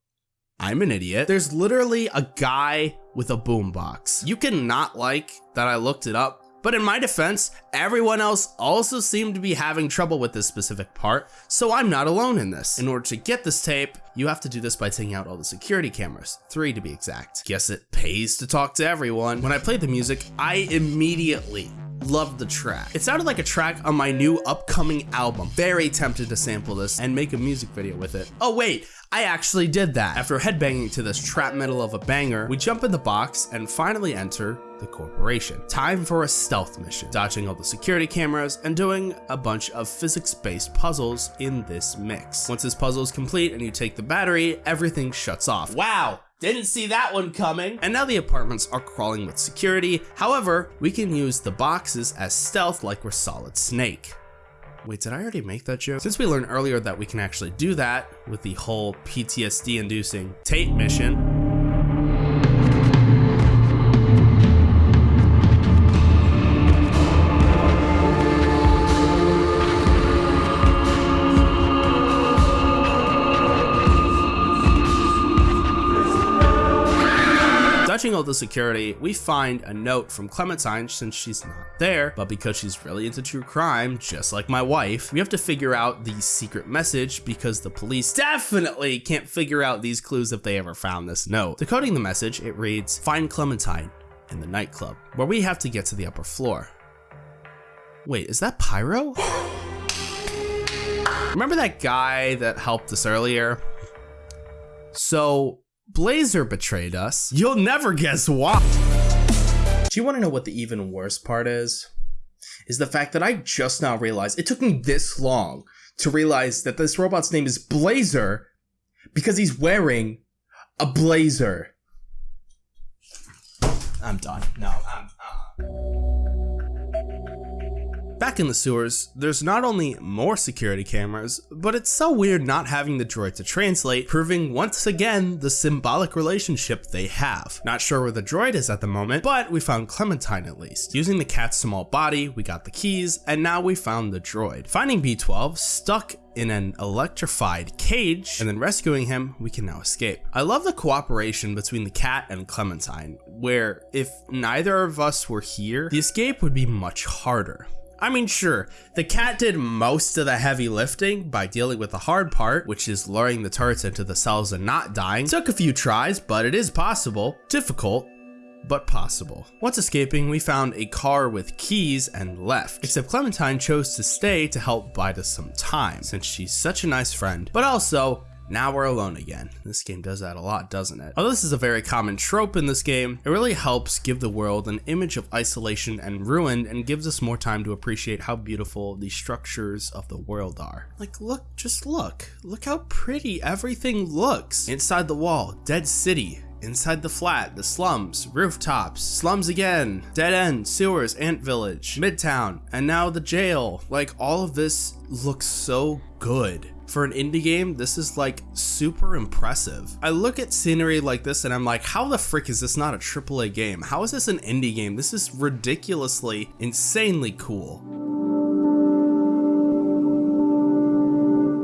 I'm an idiot. There's literally a guy with a boombox. You cannot like that I looked it up, but in my defense, everyone else also seemed to be having trouble with this specific part, so I'm not alone in this. In order to get this tape, you have to do this by taking out all the security cameras, three to be exact. Guess it pays to talk to everyone. When I played the music, I immediately loved the track. It sounded like a track on my new upcoming album. Very tempted to sample this and make a music video with it. Oh wait, I actually did that. After headbanging to this trap metal of a banger, we jump in the box and finally enter the corporation. Time for a stealth mission, dodging all the security cameras and doing a bunch of physics-based puzzles in this mix. Once this puzzle is complete and you take the battery, everything shuts off. Wow, didn't see that one coming. And now the apartments are crawling with security. However, we can use the boxes as stealth like we're Solid Snake. Wait, did I already make that joke? Since we learned earlier that we can actually do that with the whole PTSD inducing tape mission, The security, we find a note from Clementine since she's not there, but because she's really into true crime, just like my wife, we have to figure out the secret message because the police definitely can't figure out these clues if they ever found this note. Decoding the message, it reads, find Clementine in the nightclub, where we have to get to the upper floor. Wait, is that Pyro? Remember that guy that helped us earlier? So Blazer betrayed us. You'll never guess why. Do you want to know what the even worse part is? Is the fact that I just now realized it took me this long to realize that this robot's name is Blazer because he's wearing a blazer. I'm done. No, I'm. Uh. Back in the sewers, there's not only more security cameras, but it's so weird not having the droid to translate, proving once again the symbolic relationship they have. Not sure where the droid is at the moment, but we found Clementine at least. Using the cat's small body, we got the keys, and now we found the droid. Finding B12 stuck in an electrified cage and then rescuing him, we can now escape. I love the cooperation between the cat and Clementine, where if neither of us were here, the escape would be much harder. I mean, sure, the cat did most of the heavy lifting by dealing with the hard part, which is luring the turrets into the cells and not dying. Took a few tries, but it is possible. Difficult, but possible. Once escaping, we found a car with keys and left, except Clementine chose to stay to help bide us some time, since she's such a nice friend, but also now we're alone again. This game does that a lot, doesn't it? Although this is a very common trope in this game, it really helps give the world an image of isolation and ruin and gives us more time to appreciate how beautiful the structures of the world are. Like look, just look. Look how pretty everything looks. Inside the wall, dead city, Inside the flat, the slums, rooftops, slums again, dead end, sewers, ant village, midtown, and now the jail. Like all of this looks so good. For an indie game, this is like super impressive. I look at scenery like this and I'm like, how the frick is this not a AAA game? How is this an indie game? This is ridiculously, insanely cool.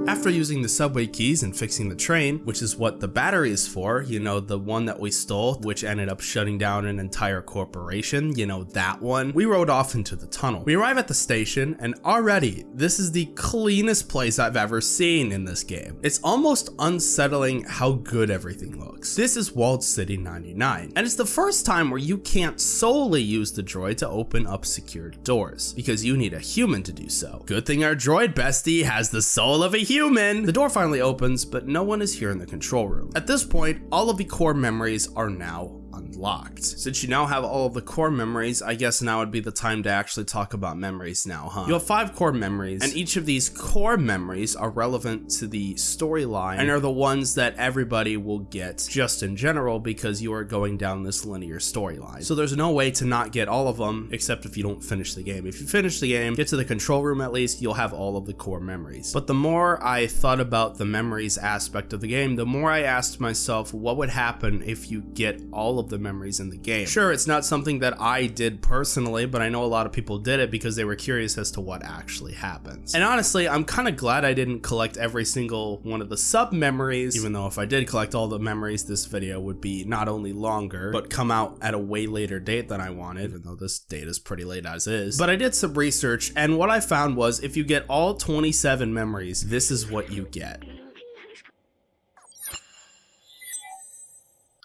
After using the subway keys and fixing the train, which is what the battery is for, you know, the one that we stole, which ended up shutting down an entire corporation, you know, that one, we rode off into the tunnel. We arrive at the station, and already, this is the cleanest place I've ever seen in this game. It's almost unsettling how good everything looks. This is Walled City 99, and it's the first time where you can't solely use the droid to open up secured doors, because you need a human to do so. Good thing our droid bestie has the soul of a human human! The door finally opens, but no one is here in the control room. At this point, all of the core memories are now unlocked. Since you now have all of the core memories, I guess now would be the time to actually talk about memories now, huh? You have five core memories, and each of these core memories are relevant to the storyline and are the ones that everybody will get just in general because you are going down this linear storyline. So there's no way to not get all of them except if you don't finish the game. If you finish the game, get to the control room at least, you'll have all of the core memories. But the more I thought about the memories aspect of the game, the more I asked myself what would happen if you get all of the memories in the game. Sure, it's not something that I did personally, but I know a lot of people did it because they were curious as to what actually happens. And honestly, I'm kind of glad I didn't collect every single one of the sub memories, even though if I did collect all the memories, this video would be not only longer, but come out at a way later date than I wanted, even though this date is pretty late as is. But I did some research, and what I found was if you get all 27 memories, this is what you get.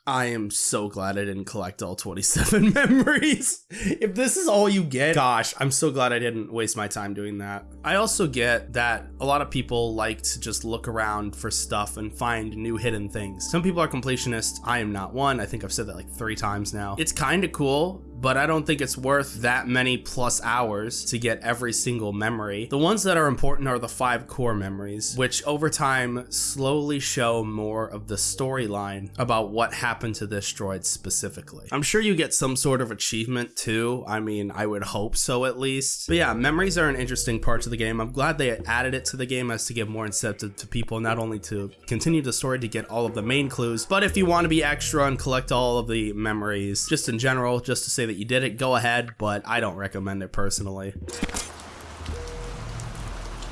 I am so glad I didn't collect all 27 memories. if this is all you get, gosh, I'm so glad I didn't waste my time doing that. I also get that a lot of people like to just look around for stuff and find new hidden things. Some people are completionists. I am not one. I think I've said that like three times now. It's kind of cool but I don't think it's worth that many plus hours to get every single memory. The ones that are important are the five core memories, which over time slowly show more of the storyline about what happened to this droid specifically. I'm sure you get some sort of achievement too. I mean, I would hope so at least. But yeah, memories are an interesting part of the game. I'm glad they added it to the game as to give more incentive to people, not only to continue the story to get all of the main clues, but if you want to be extra and collect all of the memories, just in general, just to say that that you did it, go ahead, but I don't recommend it personally.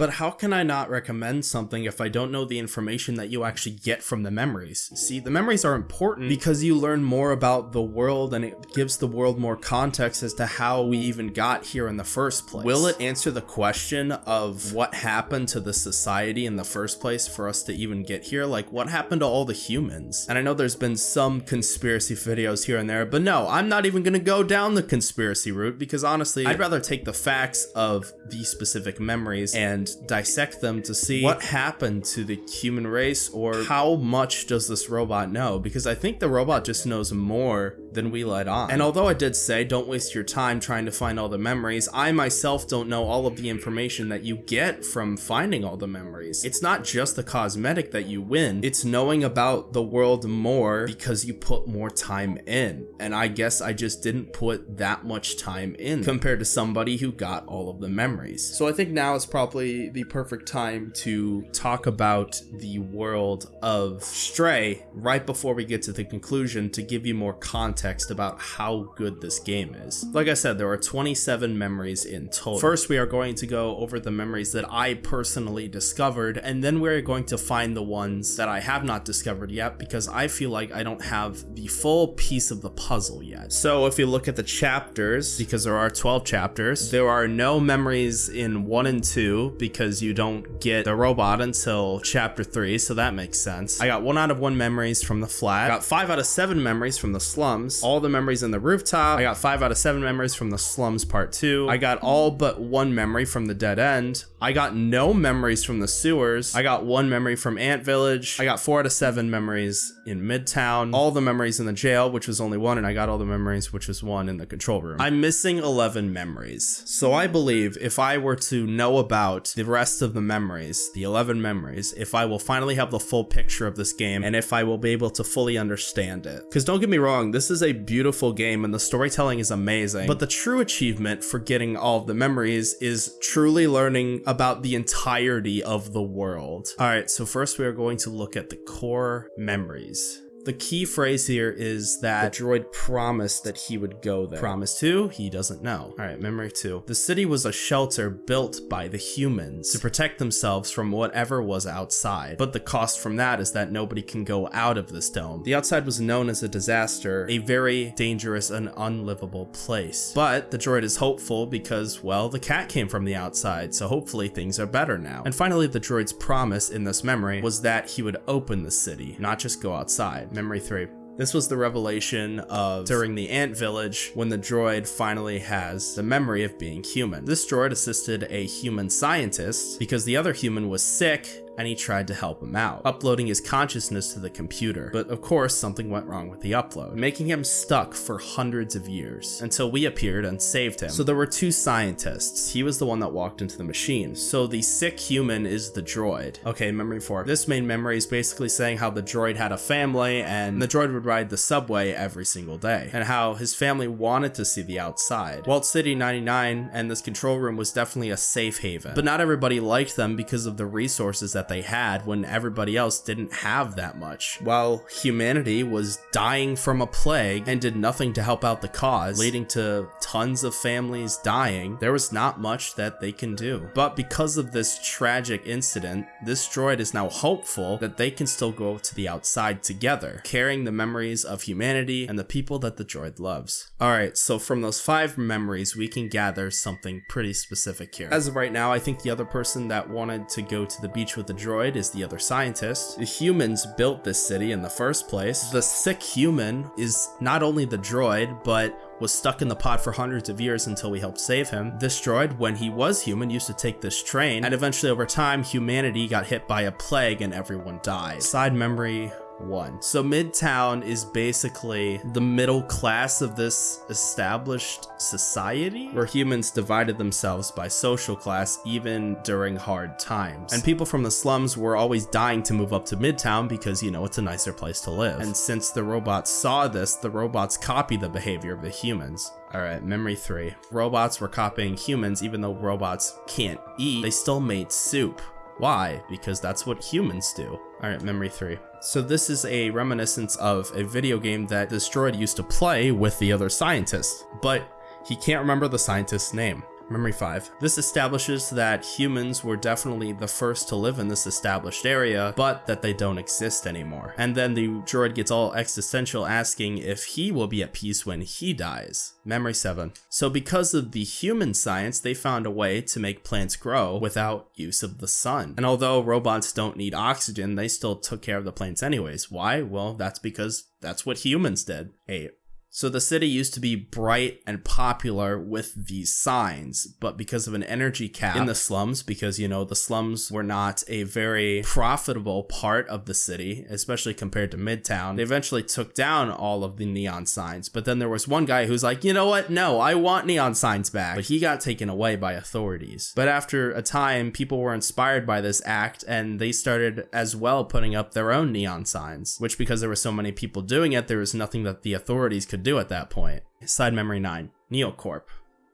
But how can I not recommend something if I don't know the information that you actually get from the memories? See, the memories are important mm. because you learn more about the world and it gives the world more context as to how we even got here in the first place. Will it answer the question of what happened to the society in the first place for us to even get here? Like, what happened to all the humans? And I know there's been some conspiracy videos here and there, but no, I'm not even gonna go down the conspiracy route because honestly, I'd rather take the facts of these specific memories and dissect them to see what happened to the human race or how much does this robot know? Because I think the robot just knows more than we let on. And although I did say don't waste your time trying to find all the memories, I myself don't know all of the information that you get from finding all the memories. It's not just the cosmetic that you win, it's knowing about the world more because you put more time in. And I guess I just didn't put that much time in compared to somebody who got all of the memories. So I think now is probably the perfect time to talk about the world of Stray right before we get to the conclusion to give you more context about how good this game is. Like I said, there are 27 memories in total. First, we are going to go over the memories that I personally discovered, and then we're going to find the ones that I have not discovered yet because I feel like I don't have the full piece of the puzzle yet. So if you look at the chapters, because there are 12 chapters, there are no memories in 1 and 2 because you don't get the robot until chapter 3, so that makes sense. I got 1 out of 1 memories from the flat, got 5 out of 7 memories from the slums, all the memories in the rooftop, I got 5 out of 7 memories from the slums part 2, I got all but 1 memory from the dead end, I got no memories from the sewers, I got 1 memory from Ant Village, I got 4 out of 7 memories in Midtown, all the memories in the jail, which was only 1, and I got all the memories, which was 1 in the control room. I'm missing 11 memories. So I believe if I were to know about the rest of the memories, the 11 memories, if I will finally have the full picture of this game and if I will be able to fully understand it. Because don't get me wrong, this is a beautiful game and the storytelling is amazing, but the true achievement for getting all of the memories is truly learning about the entirety of the world. Alright, so first we are going to look at the core memories. The key phrase here is that the droid promised that he would go there. Promised who? He doesn't know. All right, memory two. The city was a shelter built by the humans to protect themselves from whatever was outside. But the cost from that is that nobody can go out of this dome. The outside was known as a disaster, a very dangerous and unlivable place. But the droid is hopeful because, well, the cat came from the outside, so hopefully things are better now. And finally, the droid's promise in this memory was that he would open the city, not just go outside. Memory 3. This was the revelation of during the ant village when the droid finally has the memory of being human. This droid assisted a human scientist because the other human was sick and he tried to help him out, uploading his consciousness to the computer. But of course, something went wrong with the upload, making him stuck for hundreds of years until we appeared and saved him. So there were two scientists. He was the one that walked into the machine. So the sick human is the droid. Okay, memory four. This main memory is basically saying how the droid had a family and the droid would ride the subway every single day and how his family wanted to see the outside. Walled City 99 and this control room was definitely a safe haven, but not everybody liked them because of the resources that they had when everybody else didn't have that much. While humanity was dying from a plague and did nothing to help out the cause, leading to tons of families dying, there was not much that they can do. But because of this tragic incident, this droid is now hopeful that they can still go to the outside together, carrying the memories of humanity and the people that the droid loves. Alright, so from those five memories, we can gather something pretty specific here. As of right now, I think the other person that wanted to go to the beach with the droid is the other scientist. The humans built this city in the first place. The sick human is not only the droid, but was stuck in the pod for hundreds of years until we helped save him. This droid, when he was human, used to take this train, and eventually over time, humanity got hit by a plague and everyone died. Side memory one. So Midtown is basically the middle class of this established society where humans divided themselves by social class even during hard times. And people from the slums were always dying to move up to Midtown because, you know, it's a nicer place to live. And since the robots saw this, the robots copied the behavior of the humans. Alright, memory three. Robots were copying humans even though robots can't eat, they still made soup. Why? Because that's what humans do. Alright, memory 3. So this is a reminiscence of a video game that droid used to play with the other scientist, but he can't remember the scientist's name. Memory 5. This establishes that humans were definitely the first to live in this established area, but that they don't exist anymore. And then the droid gets all existential asking if he will be at peace when he dies. Memory 7. So because of the human science, they found a way to make plants grow without use of the sun. And although robots don't need oxygen, they still took care of the plants anyways. Why? Well, that's because that's what humans did. 8. So the city used to be bright and popular with these signs, but because of an energy cap in the slums, because you know the slums were not a very profitable part of the city, especially compared to Midtown, they eventually took down all of the neon signs. But then there was one guy who's like, you know what? No, I want neon signs back. But he got taken away by authorities. But after a time, people were inspired by this act and they started as well putting up their own neon signs, which because there were so many people doing it, there was nothing that the authorities could do at that point. Side memory 9 Neocorp.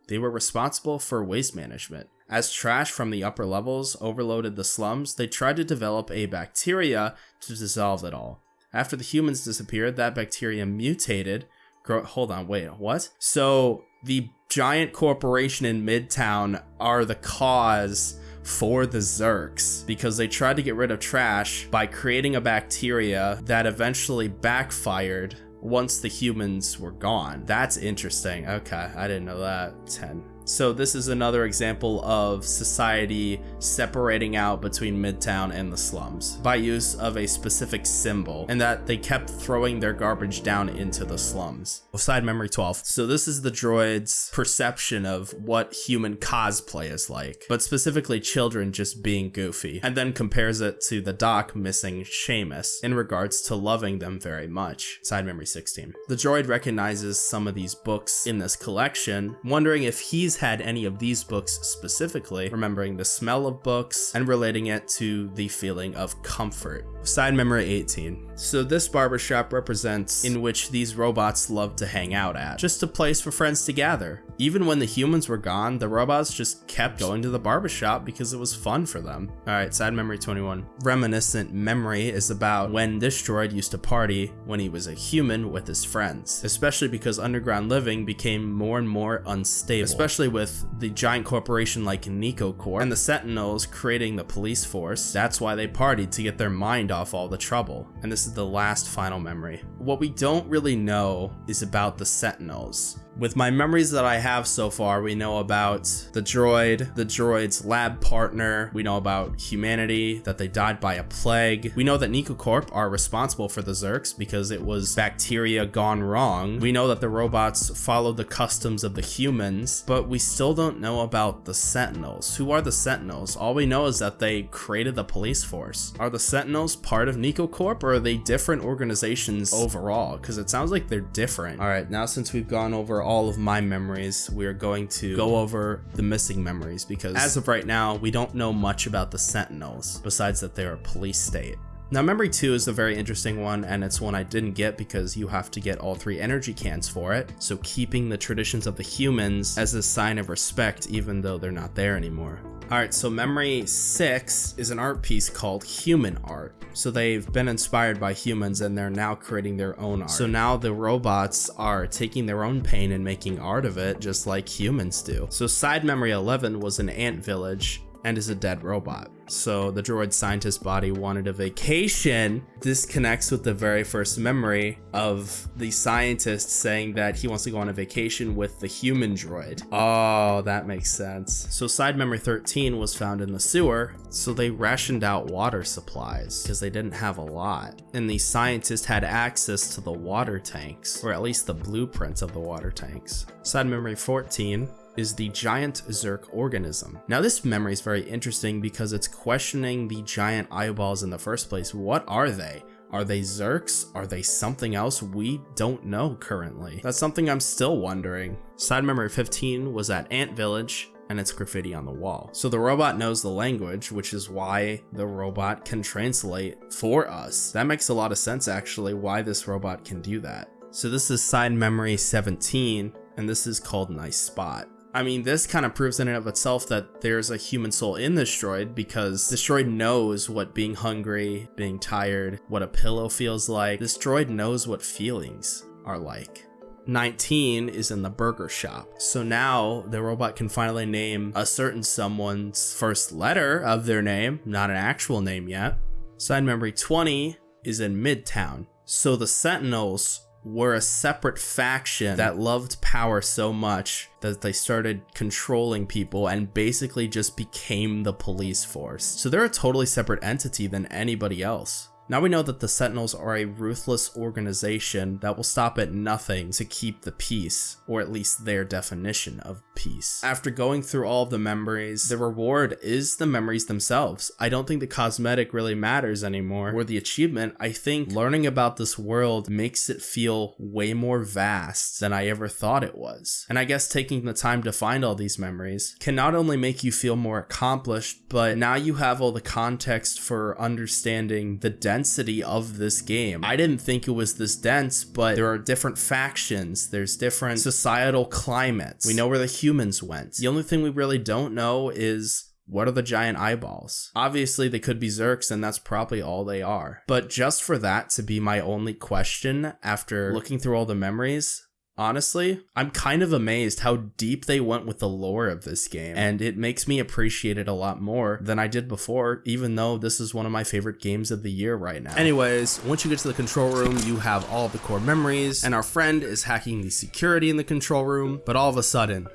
They were responsible for waste management. As trash from the upper levels overloaded the slums, they tried to develop a bacteria to dissolve it all. After the humans disappeared, that bacteria mutated. Hold on, wait, what? So the giant corporation in Midtown are the cause for the Zurks because they tried to get rid of trash by creating a bacteria that eventually backfired once the humans were gone. That's interesting. Okay, I didn't know that. 10. So this is another example of society separating out between Midtown and the slums by use of a specific symbol and that they kept throwing their garbage down into the slums. Side memory 12. So this is the droid's perception of what human cosplay is like, but specifically children just being goofy, and then compares it to the doc missing Seamus in regards to loving them very much. Side memory 16. The droid recognizes some of these books in this collection, wondering if he's had any of these books specifically, remembering the smell of books and relating it to the feeling of comfort. Side memory 18. So this barbershop represents in which these robots love to hang out at, just a place for friends to gather. Even when the humans were gone, the robots just kept going to the barbershop because it was fun for them. Alright, side memory 21. Reminiscent memory is about when this droid used to party when he was a human with his friends, especially because underground living became more and more unstable, especially with the giant corporation like NecoCorp and the Sentinels creating the police force. That's why they partied to get their mind off all the trouble. And this is the last final memory. What we don't really know is about the Sentinels. With my memories that I have so far, we know about the droid, the droid's lab partner, we know about humanity, that they died by a plague. We know that NecoCorp are responsible for the Zurks because it was bacteria gone wrong. We know that the robots followed the customs of the humans, but we still don't know about the Sentinels. Who are the Sentinels? All we know is that they created the police force. Are the Sentinels part of NecoCorp or are they different organizations overall? Because it sounds like they're different. All right, now since we've gone over all of my memories, we are going to go over the missing memories because as of right now, we don't know much about the Sentinels besides that they're a police state. Now, memory 2 is a very interesting one, and it's one I didn't get because you have to get all three energy cans for it, so keeping the traditions of the humans as a sign of respect even though they're not there anymore. Alright, so memory 6 is an art piece called Human Art. So they've been inspired by humans and they're now creating their own art. So now the robots are taking their own pain and making art of it just like humans do. So side memory 11 was an ant village and is a dead robot. So the droid scientist body wanted a vacation. This connects with the very first memory of the scientist saying that he wants to go on a vacation with the human droid. Oh, that makes sense. So side memory 13 was found in the sewer, so they rationed out water supplies because they didn't have a lot. And the scientist had access to the water tanks, or at least the blueprints of the water tanks. Side memory 14 is the giant Zurk organism. Now this memory is very interesting because it's questioning the giant eyeballs in the first place. What are they? Are they Zurks? Are they something else we don't know currently? That's something I'm still wondering. Side memory 15 was at Ant Village and it's graffiti on the wall. So the robot knows the language, which is why the robot can translate for us. That makes a lot of sense actually, why this robot can do that. So this is side memory 17, and this is called Nice Spot. I mean, this kind of proves in and of itself that there's a human soul in this droid because this droid knows what being hungry, being tired, what a pillow feels like. This droid knows what feelings are like. 19 is in the burger shop. So now the robot can finally name a certain someone's first letter of their name, not an actual name yet. Side memory 20 is in Midtown. So the Sentinels were a separate faction that loved power so much that they started controlling people and basically just became the police force. So they're a totally separate entity than anybody else. Now we know that the Sentinels are a ruthless organization that will stop at nothing to keep the peace, or at least their definition of peace. After going through all of the memories, the reward is the memories themselves. I don't think the cosmetic really matters anymore, or the achievement. I think learning about this world makes it feel way more vast than I ever thought it was. And I guess taking the time to find all these memories can not only make you feel more accomplished, but now you have all the context for understanding the depth density of this game. I didn't think it was this dense, but there are different factions, there's different societal climates. We know where the humans went. The only thing we really don't know is what are the giant eyeballs? Obviously, they could be Zurks, and that's probably all they are. But just for that to be my only question after looking through all the memories, Honestly, I'm kind of amazed how deep they went with the lore of this game, and it makes me appreciate it a lot more than I did before, even though this is one of my favorite games of the year right now. Anyways, once you get to the control room, you have all the core memories, and our friend is hacking the security in the control room, but all of a sudden,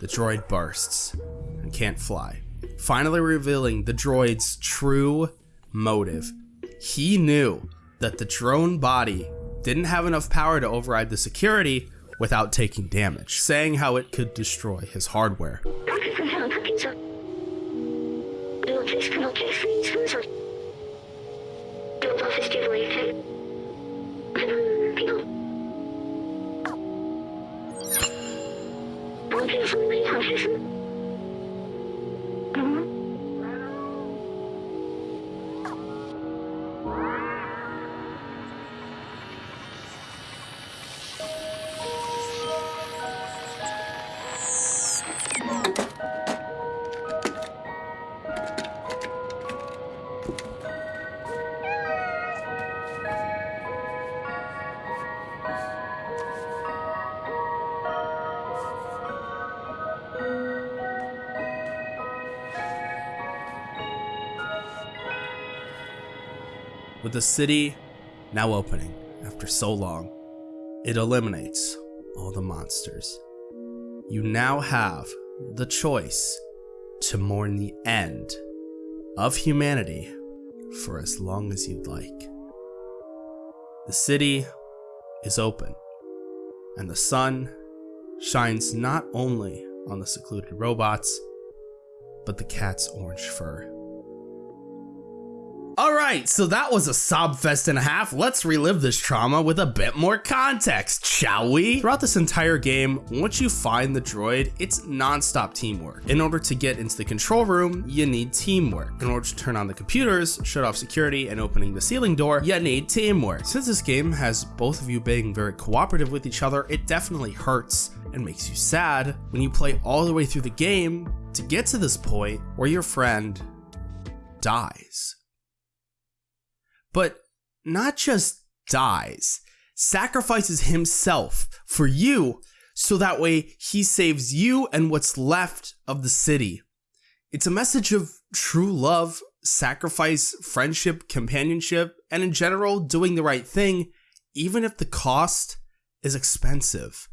the droid bursts and can't fly, finally revealing the droid's true motive. He knew that the drone body didn't have enough power to override the security without taking damage, saying how it could destroy his hardware. The city now opening after so long, it eliminates all the monsters. You now have the choice to mourn the end of humanity for as long as you'd like. The city is open, and the sun shines not only on the secluded robots, but the cat's orange fur. Alright, so that was a sob fest and a half. Let's relive this trauma with a bit more context, shall we? Throughout this entire game, once you find the droid, it's non-stop teamwork. In order to get into the control room, you need teamwork. In order to turn on the computers, shut off security, and opening the ceiling door, you need teamwork. Since this game has both of you being very cooperative with each other, it definitely hurts and makes you sad when you play all the way through the game to get to this point where your friend dies but not just dies, sacrifices himself for you so that way he saves you and what's left of the city. It's a message of true love, sacrifice, friendship, companionship, and in general, doing the right thing, even if the cost is expensive.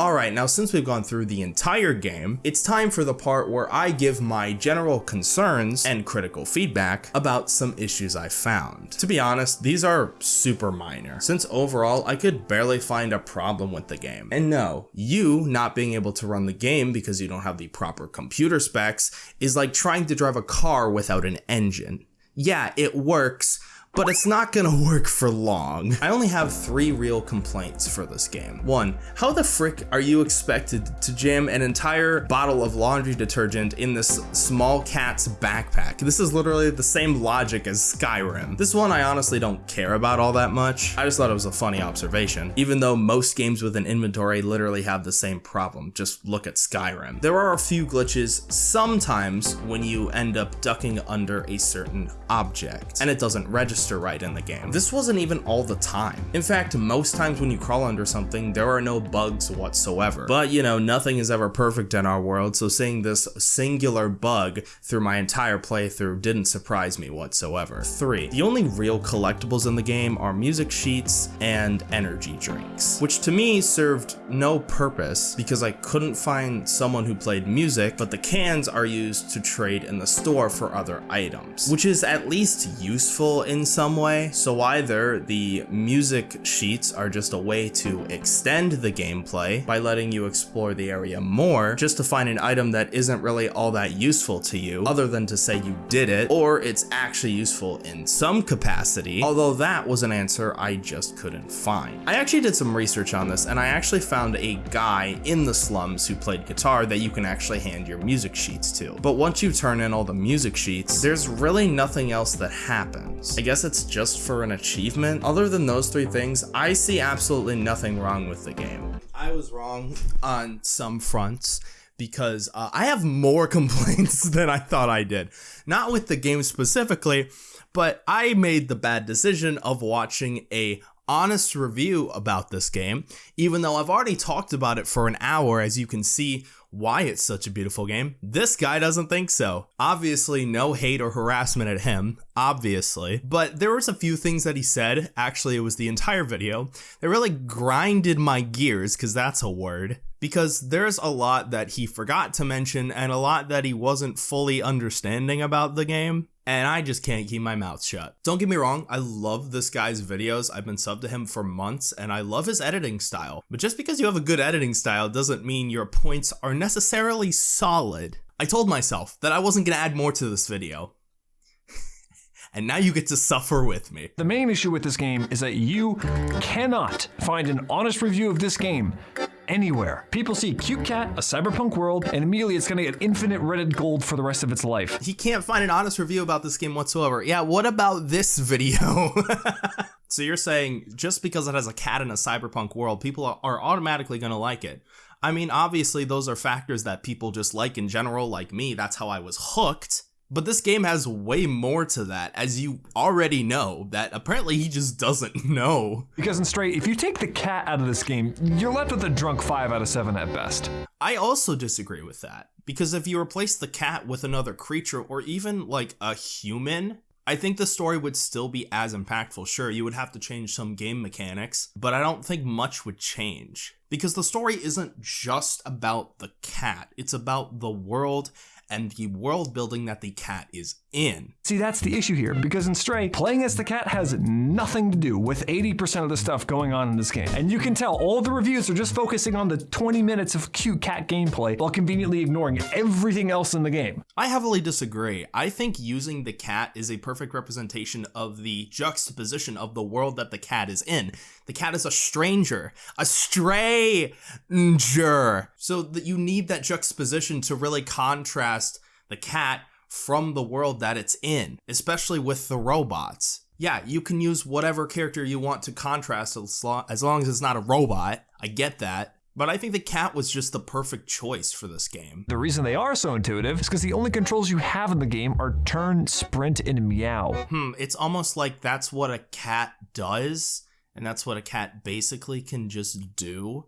Alright, now since we've gone through the entire game, it's time for the part where I give my general concerns and critical feedback about some issues I found. To be honest, these are super minor, since overall I could barely find a problem with the game. And no, you not being able to run the game because you don't have the proper computer specs is like trying to drive a car without an engine. Yeah, it works, but it's not gonna work for long. I only have three real complaints for this game. One, how the frick are you expected to jam an entire bottle of laundry detergent in this small cat's backpack? This is literally the same logic as Skyrim. This one I honestly don't care about all that much. I just thought it was a funny observation, even though most games with an inventory literally have the same problem. Just look at Skyrim. There are a few glitches sometimes when you end up ducking under a certain object, and it doesn't register register right in the game. This wasn't even all the time. In fact, most times when you crawl under something, there are no bugs whatsoever. But you know, nothing is ever perfect in our world, so seeing this singular bug through my entire playthrough didn't surprise me whatsoever. 3. The only real collectibles in the game are music sheets and energy drinks, which to me served no purpose because I couldn't find someone who played music, but the cans are used to trade in the store for other items, which is at least useful in some way. So either the music sheets are just a way to extend the gameplay by letting you explore the area more just to find an item that isn't really all that useful to you other than to say you did it, or it's actually useful in some capacity, although that was an answer I just couldn't find. I actually did some research on this and I actually found a guy in the slums who played guitar that you can actually hand your music sheets to. But once you turn in all the music sheets, there's really nothing else that happens. I guess it's just for an achievement. Other than those three things, I see absolutely nothing wrong with the game. I was wrong on some fronts because uh, I have more complaints than I thought I did. Not with the game specifically, but I made the bad decision of watching a honest review about this game, even though I've already talked about it for an hour, as you can see why it's such a beautiful game. This guy doesn't think so. Obviously, no hate or harassment at him, obviously, but there was a few things that he said, actually it was the entire video, that really grinded my gears, because that's a word, because there's a lot that he forgot to mention and a lot that he wasn't fully understanding about the game and I just can't keep my mouth shut. Don't get me wrong, I love this guy's videos. I've been subbed to him for months and I love his editing style. But just because you have a good editing style doesn't mean your points are necessarily solid. I told myself that I wasn't gonna add more to this video. and now you get to suffer with me. The main issue with this game is that you cannot find an honest review of this game anywhere. People see Cute Cat, a cyberpunk world, and immediately it's gonna get infinite Reddit gold for the rest of its life. He can't find an honest review about this game whatsoever. Yeah, what about this video? so you're saying just because it has a cat in a cyberpunk world, people are automatically gonna like it. I mean, obviously those are factors that people just like in general, like me, that's how I was hooked. But this game has way more to that, as you already know, that apparently he just doesn't know. Because in Stray, if you take the cat out of this game, you're left with a drunk 5 out of 7 at best. I also disagree with that. Because if you replace the cat with another creature, or even like a human, I think the story would still be as impactful. Sure, you would have to change some game mechanics, but I don't think much would change. Because the story isn't just about the cat, it's about the world and the world building that the cat is in. See, that's the issue here, because in Stray, playing as the cat has nothing to do with 80% of the stuff going on in this game. And you can tell all the reviews are just focusing on the 20 minutes of cute cat gameplay while conveniently ignoring everything else in the game. I heavily disagree. I think using the cat is a perfect representation of the juxtaposition of the world that the cat is in. The cat is a stranger, a stranger. So that you need that juxtaposition to really contrast the cat from the world that it's in, especially with the robots. Yeah, you can use whatever character you want to contrast as long as it's not a robot. I get that. But I think the cat was just the perfect choice for this game. The reason they are so intuitive is because the only controls you have in the game are turn, sprint, and meow. Hmm, it's almost like that's what a cat does, and that's what a cat basically can just do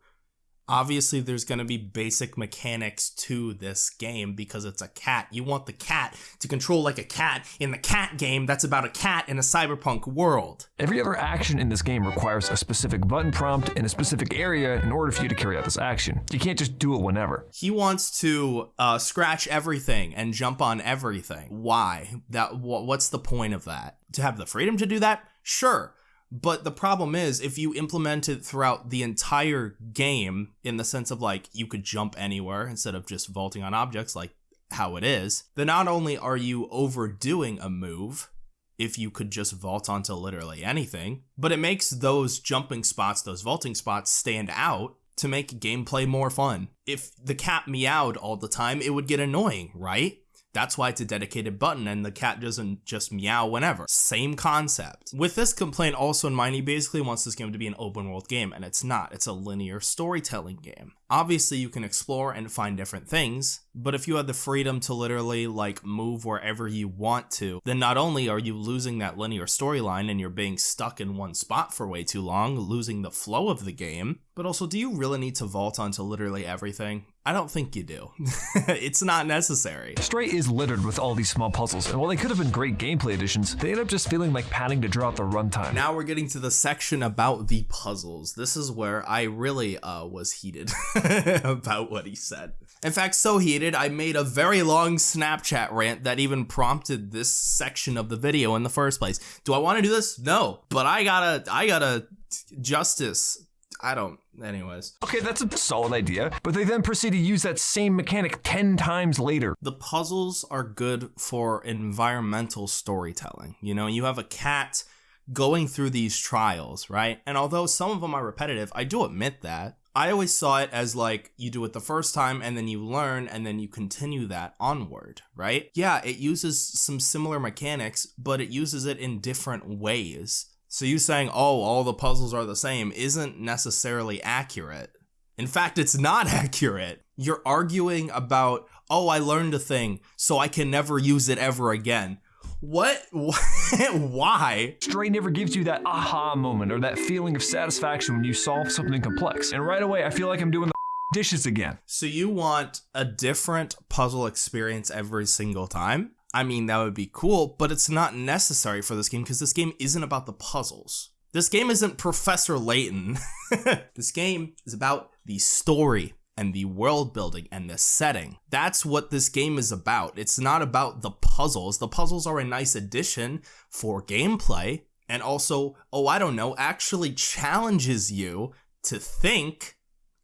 obviously there's going to be basic mechanics to this game because it's a cat. You want the cat to control like a cat in the cat game that's about a cat in a cyberpunk world. Every other action in this game requires a specific button prompt in a specific area in order for you to carry out this action. You can't just do it whenever. He wants to uh, scratch everything and jump on everything. Why? That wh what's the point of that? To have the freedom to do that? Sure. But the problem is, if you implement it throughout the entire game, in the sense of like you could jump anywhere instead of just vaulting on objects like how it is, then not only are you overdoing a move, if you could just vault onto literally anything, but it makes those jumping spots, those vaulting spots stand out to make gameplay more fun. If the cat meowed all the time, it would get annoying, right? That's why it's a dedicated button and the cat doesn't just meow whenever. Same concept. With this complaint also in mind, he basically wants this game to be an open world game, and it's not. It's a linear storytelling game. Obviously, you can explore and find different things, but if you had the freedom to literally like move wherever you want to, then not only are you losing that linear storyline and you're being stuck in one spot for way too long, losing the flow of the game, but also do you really need to vault onto literally everything? I don't think you do. it's not necessary. Stray is littered with all these small puzzles, and while they could have been great gameplay additions, they end up just feeling like padding to draw out the runtime. Now we're getting to the section about the puzzles. This is where I really uh, was heated about what he said. In fact, so heated, I made a very long Snapchat rant that even prompted this section of the video in the first place. Do I want to do this? No, but I gotta, I gotta justice I don't. Anyways. Okay, that's a solid idea, but they then proceed to use that same mechanic 10 times later. The puzzles are good for environmental storytelling. You know, you have a cat going through these trials, right? And although some of them are repetitive, I do admit that. I always saw it as like you do it the first time and then you learn and then you continue that onward, right? Yeah, it uses some similar mechanics, but it uses it in different ways. So you saying, oh, all the puzzles are the same isn't necessarily accurate. In fact, it's not accurate. You're arguing about, oh, I learned a thing, so I can never use it ever again. What? Why? Stray never gives you that aha moment or that feeling of satisfaction when you solve something complex. And right away, I feel like I'm doing the dishes again. So you want a different puzzle experience every single time? I mean, that would be cool, but it's not necessary for this game because this game isn't about the puzzles. This game isn't Professor Layton. this game is about the story and the world building and the setting. That's what this game is about. It's not about the puzzles. The puzzles are a nice addition for gameplay and also, oh, I don't know, actually challenges you to think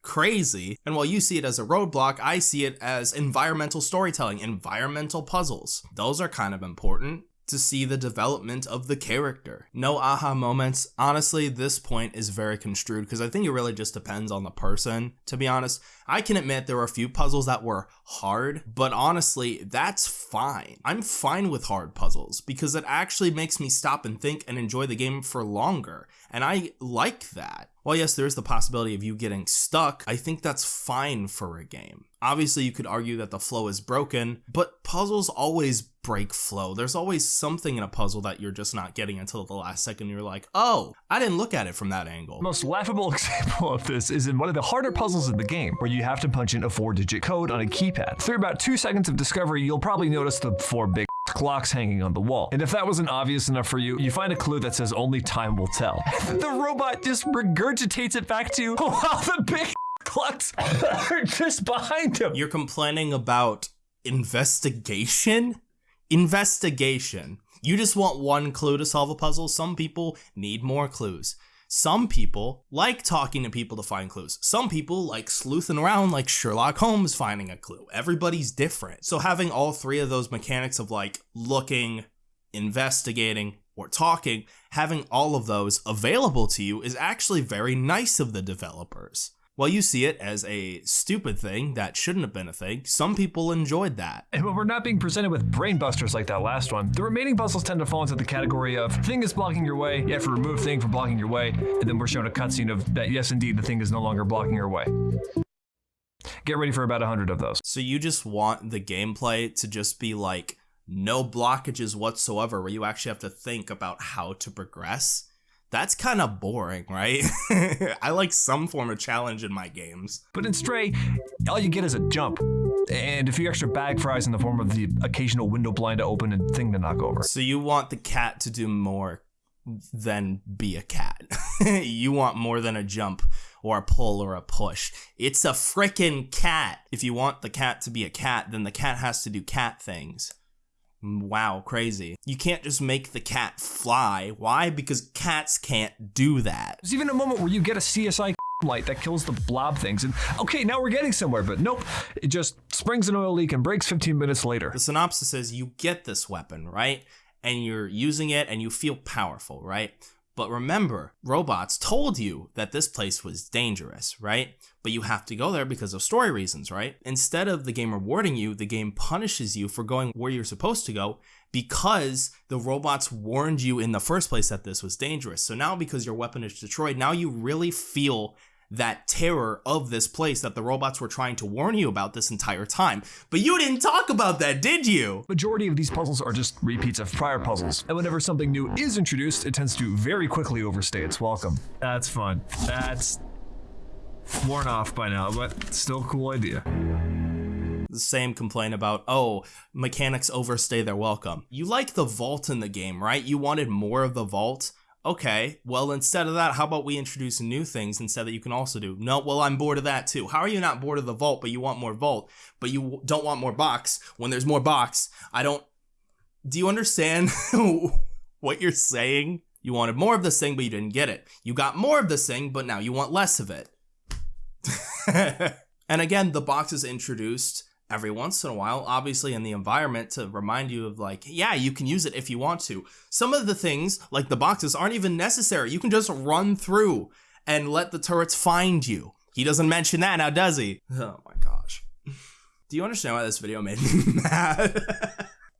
crazy. And while you see it as a roadblock, I see it as environmental storytelling, environmental puzzles. Those are kind of important to see the development of the character. No aha moments. Honestly, this point is very construed because I think it really just depends on the person, to be honest. I can admit there were a few puzzles that were hard, but honestly, that's fine. I'm fine with hard puzzles because it actually makes me stop and think and enjoy the game for longer. And I like that. While yes, there is the possibility of you getting stuck, I think that's fine for a game. Obviously, you could argue that the flow is broken, but puzzles always break flow. There's always something in a puzzle that you're just not getting until the last second. You're like, oh, I didn't look at it from that angle. The most laughable example of this is in one of the harder puzzles in the game, where you have to punch in a four digit code on a keypad. Through about two seconds of discovery, you'll probably notice the four big clocks hanging on the wall. And if that wasn't obvious enough for you, you find a clue that says only time will tell. the robot just regurgitates it back to you while the big clocks are just behind him. You're complaining about investigation? Investigation. You just want one clue to solve a puzzle. Some people need more clues. Some people like talking to people to find clues. Some people like sleuthing around like Sherlock Holmes finding a clue. Everybody's different. So having all three of those mechanics of like looking, investigating, or talking, having all of those available to you is actually very nice of the developers. While you see it as a stupid thing that shouldn't have been a thing, some people enjoyed that. And when we're not being presented with brain busters like that last one, the remaining puzzles tend to fall into the category of thing is blocking your way, you have to remove thing from blocking your way, and then we're shown a cutscene of that yes indeed the thing is no longer blocking your way. Get ready for about 100 of those. So you just want the gameplay to just be like no blockages whatsoever where you actually have to think about how to progress that's kind of boring, right? I like some form of challenge in my games. But in Stray, all you get is a jump and a few extra bag fries in the form of the occasional window blind to open and thing to knock over. So you want the cat to do more than be a cat. you want more than a jump or a pull or a push. It's a frickin' cat. If you want the cat to be a cat, then the cat has to do cat things. Wow, crazy. You can't just make the cat fly. Why? Because cats can't do that. There's even a moment where you get a CSI light that kills the blob things and okay now we're getting somewhere but nope it just springs an oil leak and breaks 15 minutes later the synopsis says you get this weapon right and you're using it and you feel powerful right but remember, robots told you that this place was dangerous, right? But you have to go there because of story reasons, right? Instead of the game rewarding you, the game punishes you for going where you're supposed to go because the robots warned you in the first place that this was dangerous. So now because your weapon is destroyed, now you really feel that terror of this place that the robots were trying to warn you about this entire time. But you didn't talk about that, did you? Majority of these puzzles are just repeats of prior puzzles, and whenever something new is introduced, it tends to very quickly overstay its welcome. That's fun. That's worn off by now, but still a cool idea. The same complaint about, oh, mechanics overstay their welcome. You like the vault in the game, right? You wanted more of the vault? Okay, well, instead of that, how about we introduce new things instead that you can also do? No, well, I'm bored of that too. How are you not bored of the vault, but you want more vault, but you don't want more box when there's more box? I don't. Do you understand what you're saying? You wanted more of this thing, but you didn't get it. You got more of this thing, but now you want less of it. and again, the box is introduced every once in a while, obviously in the environment to remind you of like, yeah, you can use it if you want to. Some of the things, like the boxes, aren't even necessary. You can just run through and let the turrets find you. He doesn't mention that now, does he? Oh my gosh. Do you understand why this video made me mad?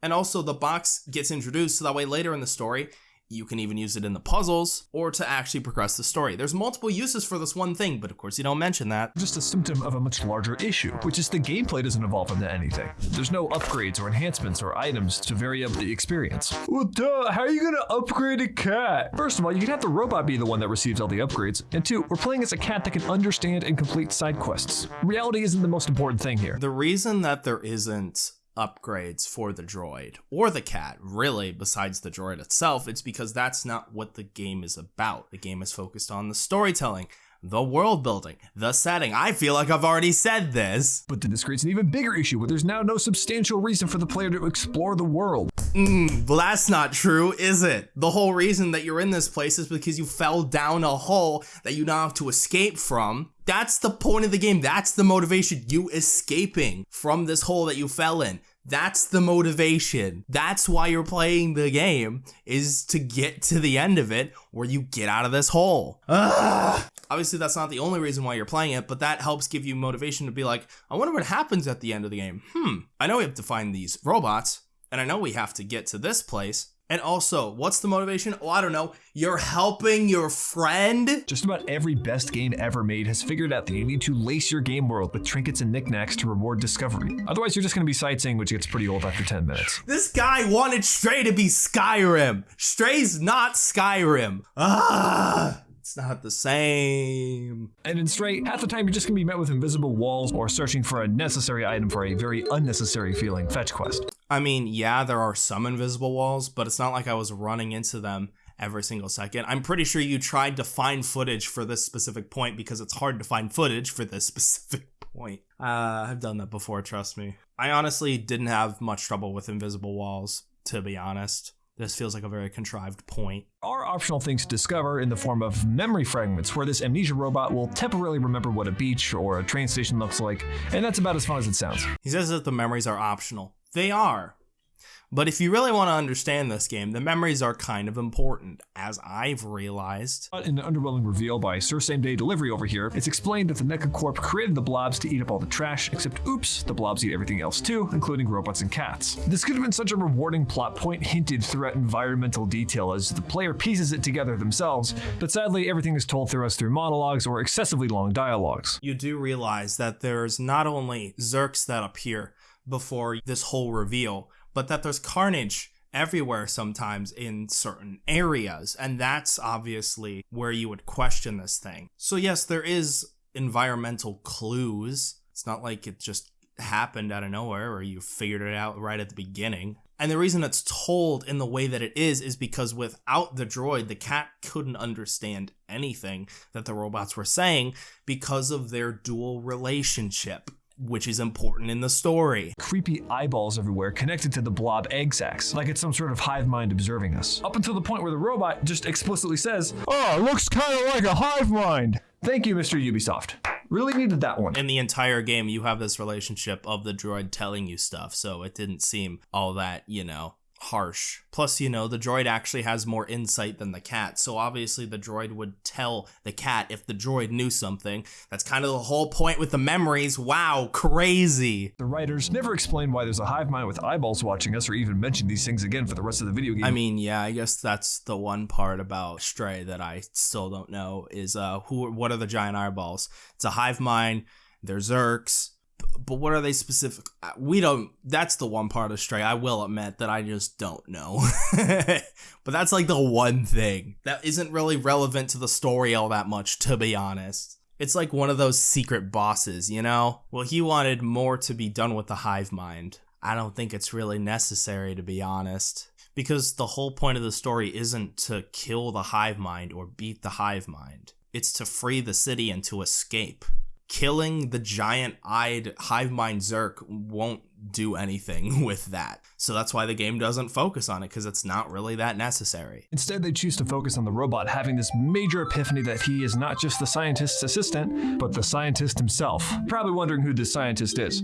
and also the box gets introduced so that way later in the story, you can even use it in the puzzles or to actually progress the story. There's multiple uses for this one thing, but of course you don't mention that. Just a symptom of a much larger issue, which is the gameplay doesn't evolve into anything. There's no upgrades or enhancements or items to vary up the experience. Well, duh, how are you gonna upgrade a cat? First of all, you can have the robot be the one that receives all the upgrades, and two, we're playing as a cat that can understand and complete side quests. Reality isn't the most important thing here. The reason that there isn't upgrades for the droid or the cat, really, besides the droid itself, it's because that's not what the game is about. The game is focused on the storytelling, the world building, the setting. I feel like I've already said this. But then this creates an even bigger issue where there's now no substantial reason for the player to explore the world. Mm, well, that's not true, is it? The whole reason that you're in this place is because you fell down a hole that you now have to escape from. That's the point of the game. That's the motivation. You escaping from this hole that you fell in. That's the motivation. That's why you're playing the game is to get to the end of it where you get out of this hole. Ugh. Obviously, that's not the only reason why you're playing it, but that helps give you motivation to be like, I wonder what happens at the end of the game. Hmm, I know we have to find these robots, and I know we have to get to this place. And also, what's the motivation? Oh, I don't know. You're helping your friend? Just about every best game ever made has figured out that you need to lace your game world with trinkets and knickknacks to reward discovery. Otherwise, you're just going to be sightseeing, which gets pretty old after 10 minutes. This guy wanted Stray to be Skyrim. Stray's not Skyrim. Ah! It's not the same. And in Stray, half the time you're just gonna be met with invisible walls or searching for a necessary item for a very unnecessary feeling fetch quest. I mean, yeah, there are some invisible walls, but it's not like I was running into them every single second. I'm pretty sure you tried to find footage for this specific point because it's hard to find footage for this specific point. Uh, I've done that before, trust me. I honestly didn't have much trouble with invisible walls, to be honest. This feels like a very contrived point. Are optional things to discover in the form of memory fragments, where this amnesia robot will temporarily remember what a beach or a train station looks like, and that's about as fun as it sounds. He says that the memories are optional. They are. But if you really want to understand this game, the memories are kind of important, as I've realized. But in an underwhelming reveal by Sir Same Day Delivery over here, it's explained that the NecoCorp created the blobs to eat up all the trash, except oops, the blobs eat everything else too, including robots and cats. This could have been such a rewarding plot point hinted throughout environmental detail as the player pieces it together themselves, but sadly everything is told through us through monologues or excessively long dialogues. You do realize that there's not only Zurks that appear before this whole reveal, but that there's carnage everywhere sometimes in certain areas. And that's obviously where you would question this thing. So, yes, there is environmental clues. It's not like it just happened out of nowhere or you figured it out right at the beginning. And the reason it's told in the way that it is is because without the droid, the cat couldn't understand anything that the robots were saying because of their dual relationship which is important in the story. Creepy eyeballs everywhere connected to the blob egg sacs, like it's some sort of hive mind observing us. Up until the point where the robot just explicitly says, Oh, it looks kind of like a hive mind. Thank you, Mr. Ubisoft. Really needed that one. In the entire game, you have this relationship of the droid telling you stuff, so it didn't seem all that, you know, harsh. Plus, you know, the droid actually has more insight than the cat, so obviously the droid would tell the cat if the droid knew something. That's kind of the whole point with the memories. Wow, crazy. The writers never explain why there's a hive mind with eyeballs watching us or even mention these things again for the rest of the video game. I mean, yeah, I guess that's the one part about Stray that I still don't know is uh who what are the giant eyeballs? It's a hive mind, they're Zurks, but what are they specific? uh, We don't. That's the one part of Stray. I will admit that I just don't know. but that's like the one thing that isn't really relevant to the story all that much, to be honest. It's like one of those secret bosses, you know? Well, he wanted more to be done with the hive mind. I don't think it's really necessary, to be honest. Because the whole point of the story isn't to kill the hive mind or beat the hive mind, it's to free the city and to escape killing the giant eyed hive mind Zurk won't do anything with that. So that's why the game doesn't focus on it because it's not really that necessary. Instead, they choose to focus on the robot having this major epiphany that he is not just the scientist's assistant, but the scientist himself. Probably wondering who this scientist is.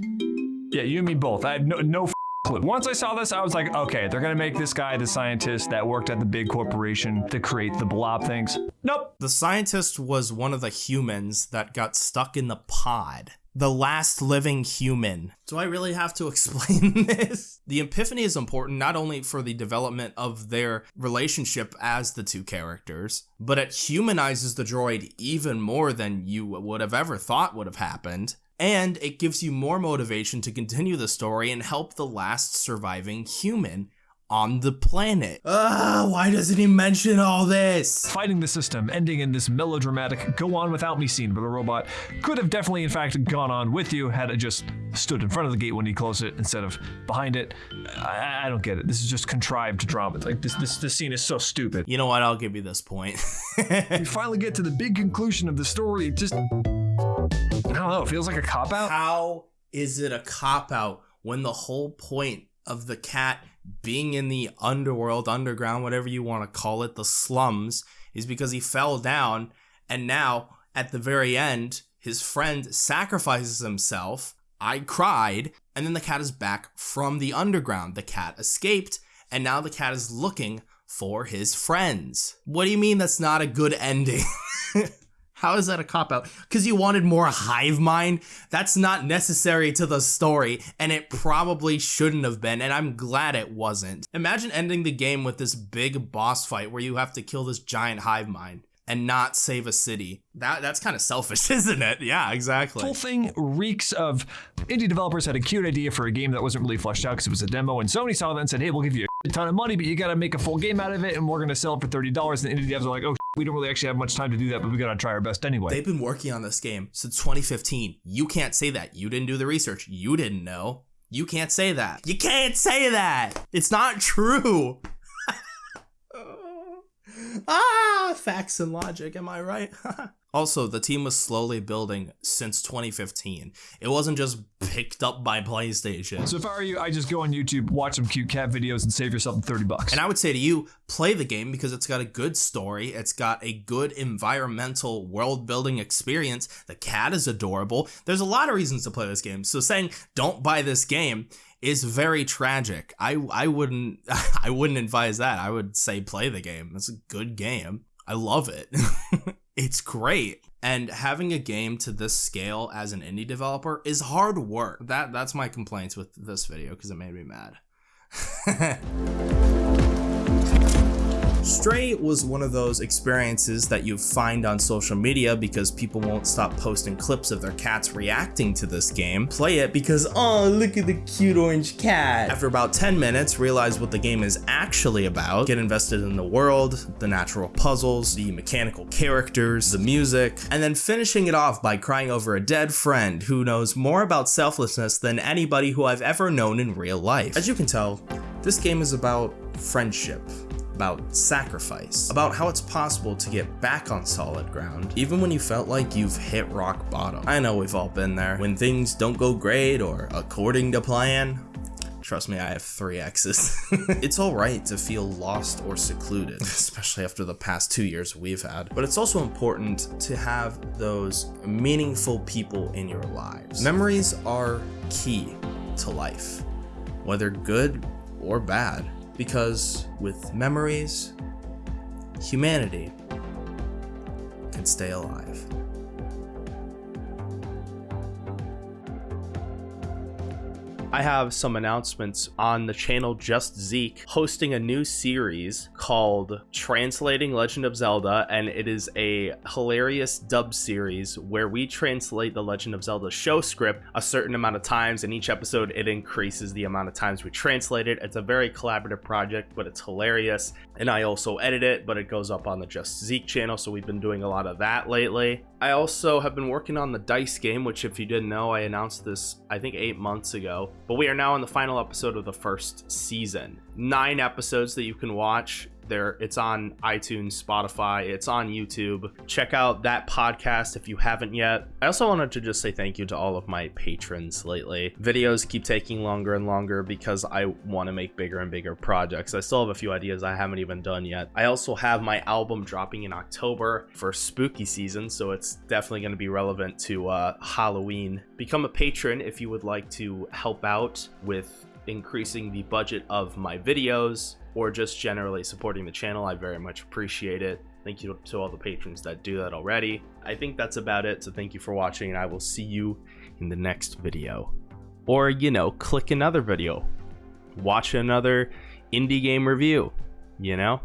Yeah, you and me both. I had no, no clue. Once I saw this, I was like, okay, they're gonna make this guy the scientist that worked at the big corporation to create the blob things. Nope. The scientist was one of the humans that got stuck in the pod. The last living human. Do I really have to explain this? The epiphany is important not only for the development of their relationship as the two characters, but it humanizes the droid even more than you would have ever thought would have happened. And it gives you more motivation to continue the story and help the last surviving human on the planet. Ah, why doesn't he mention all this? Fighting the system, ending in this melodramatic go on without me scene where the robot could have definitely, in fact, gone on with you had it just stood in front of the gate when he closed it instead of behind it. I, I don't get it. This is just contrived drama. Like this, this, this scene is so stupid. You know what? I'll give you this point. We finally get to the big conclusion of the story. It just, I don't know. It feels like a cop out. How is it a cop out when the whole point of the cat being in the underworld, underground, whatever you want to call it, the slums, is because he fell down and now at the very end, his friend sacrifices himself. I cried, and then the cat is back from the underground. The cat escaped, and now the cat is looking for his friends. What do you mean that's not a good ending? How is that a cop out? Because you wanted more hive mind? That's not necessary to the story, and it probably shouldn't have been, and I'm glad it wasn't. Imagine ending the game with this big boss fight where you have to kill this giant hive mind and not save a city. That that's kind of selfish, isn't it? Yeah, exactly. The whole thing reeks of indie developers had a cute idea for a game that wasn't really fleshed out because it was a demo, and Sony saw that and said, "Hey, we'll give you a ton of money, but you got to make a full game out of it, and we're going to sell it for thirty dollars." And the indie devs are like, "Oh, we don't really actually have much time to do that, but we got to try our best anyway." They've been working on this game since 2015. You can't say that. You didn't do the research. You didn't know. You can't say that. You can't say that. It's not true. ah, facts and logic. Am I right? also, the team was slowly building since 2015. It wasn't just picked up by PlayStation. so if I were you, I just go on YouTube, watch some cute cat videos, and save yourself thirty bucks. And I would say to you, play the game because it's got a good story. It's got a good environmental world building experience. The cat is adorable. There's a lot of reasons to play this game. So saying don't buy this game is very tragic. I I wouldn't I wouldn't advise that. I would say play the game. It's a good game. I love it. it's great. And having a game to this scale as an indie developer is hard work. That that's my complaints with this video because it made me mad. Stray was one of those experiences that you find on social media because people won't stop posting clips of their cats reacting to this game. Play it because, oh, look at the cute orange cat. After about 10 minutes, realize what the game is actually about, get invested in the world, the natural puzzles, the mechanical characters, the music, and then finishing it off by crying over a dead friend who knows more about selflessness than anybody who I've ever known in real life. As you can tell, this game is about friendship about sacrifice, about how it's possible to get back on solid ground, even when you felt like you've hit rock bottom. I know we've all been there. When things don't go great or according to plan, Trust me, I have three exes. it's alright to feel lost or secluded, especially after the past two years we've had. But it's also important to have those meaningful people in your lives. Memories are key to life, whether good or bad. Because with memories, humanity can stay alive. I have some announcements on the channel Just Zeke hosting a new series called Translating Legend of Zelda, and it is a hilarious dub series where we translate the Legend of Zelda show script a certain amount of times. In each episode, it increases the amount of times we translate it. It's a very collaborative project, but it's hilarious. And I also edit it, but it goes up on the Just Zeke channel, so we've been doing a lot of that lately. I also have been working on the dice game, which if you didn't know, I announced this I think eight months ago. But we are now on the final episode of the first season. Nine episodes that you can watch there it's on itunes spotify it's on youtube. Check out that podcast if you haven't yet. I also wanted to just say thank you to all of my patrons lately. Videos keep taking longer and longer because i want to make bigger and bigger projects. I still have a few ideas i haven't even done yet. I also have my album dropping in october for spooky season so it's definitely going to be relevant to uh, halloween. Become a patron if you would like to help out with increasing the budget of my videos or just generally supporting the channel. I very much appreciate it. Thank you to all the patrons that do that already. I think that's about it. So thank you for watching and I will see you in the next video. Or, you know, click another video. Watch another indie game review, you know?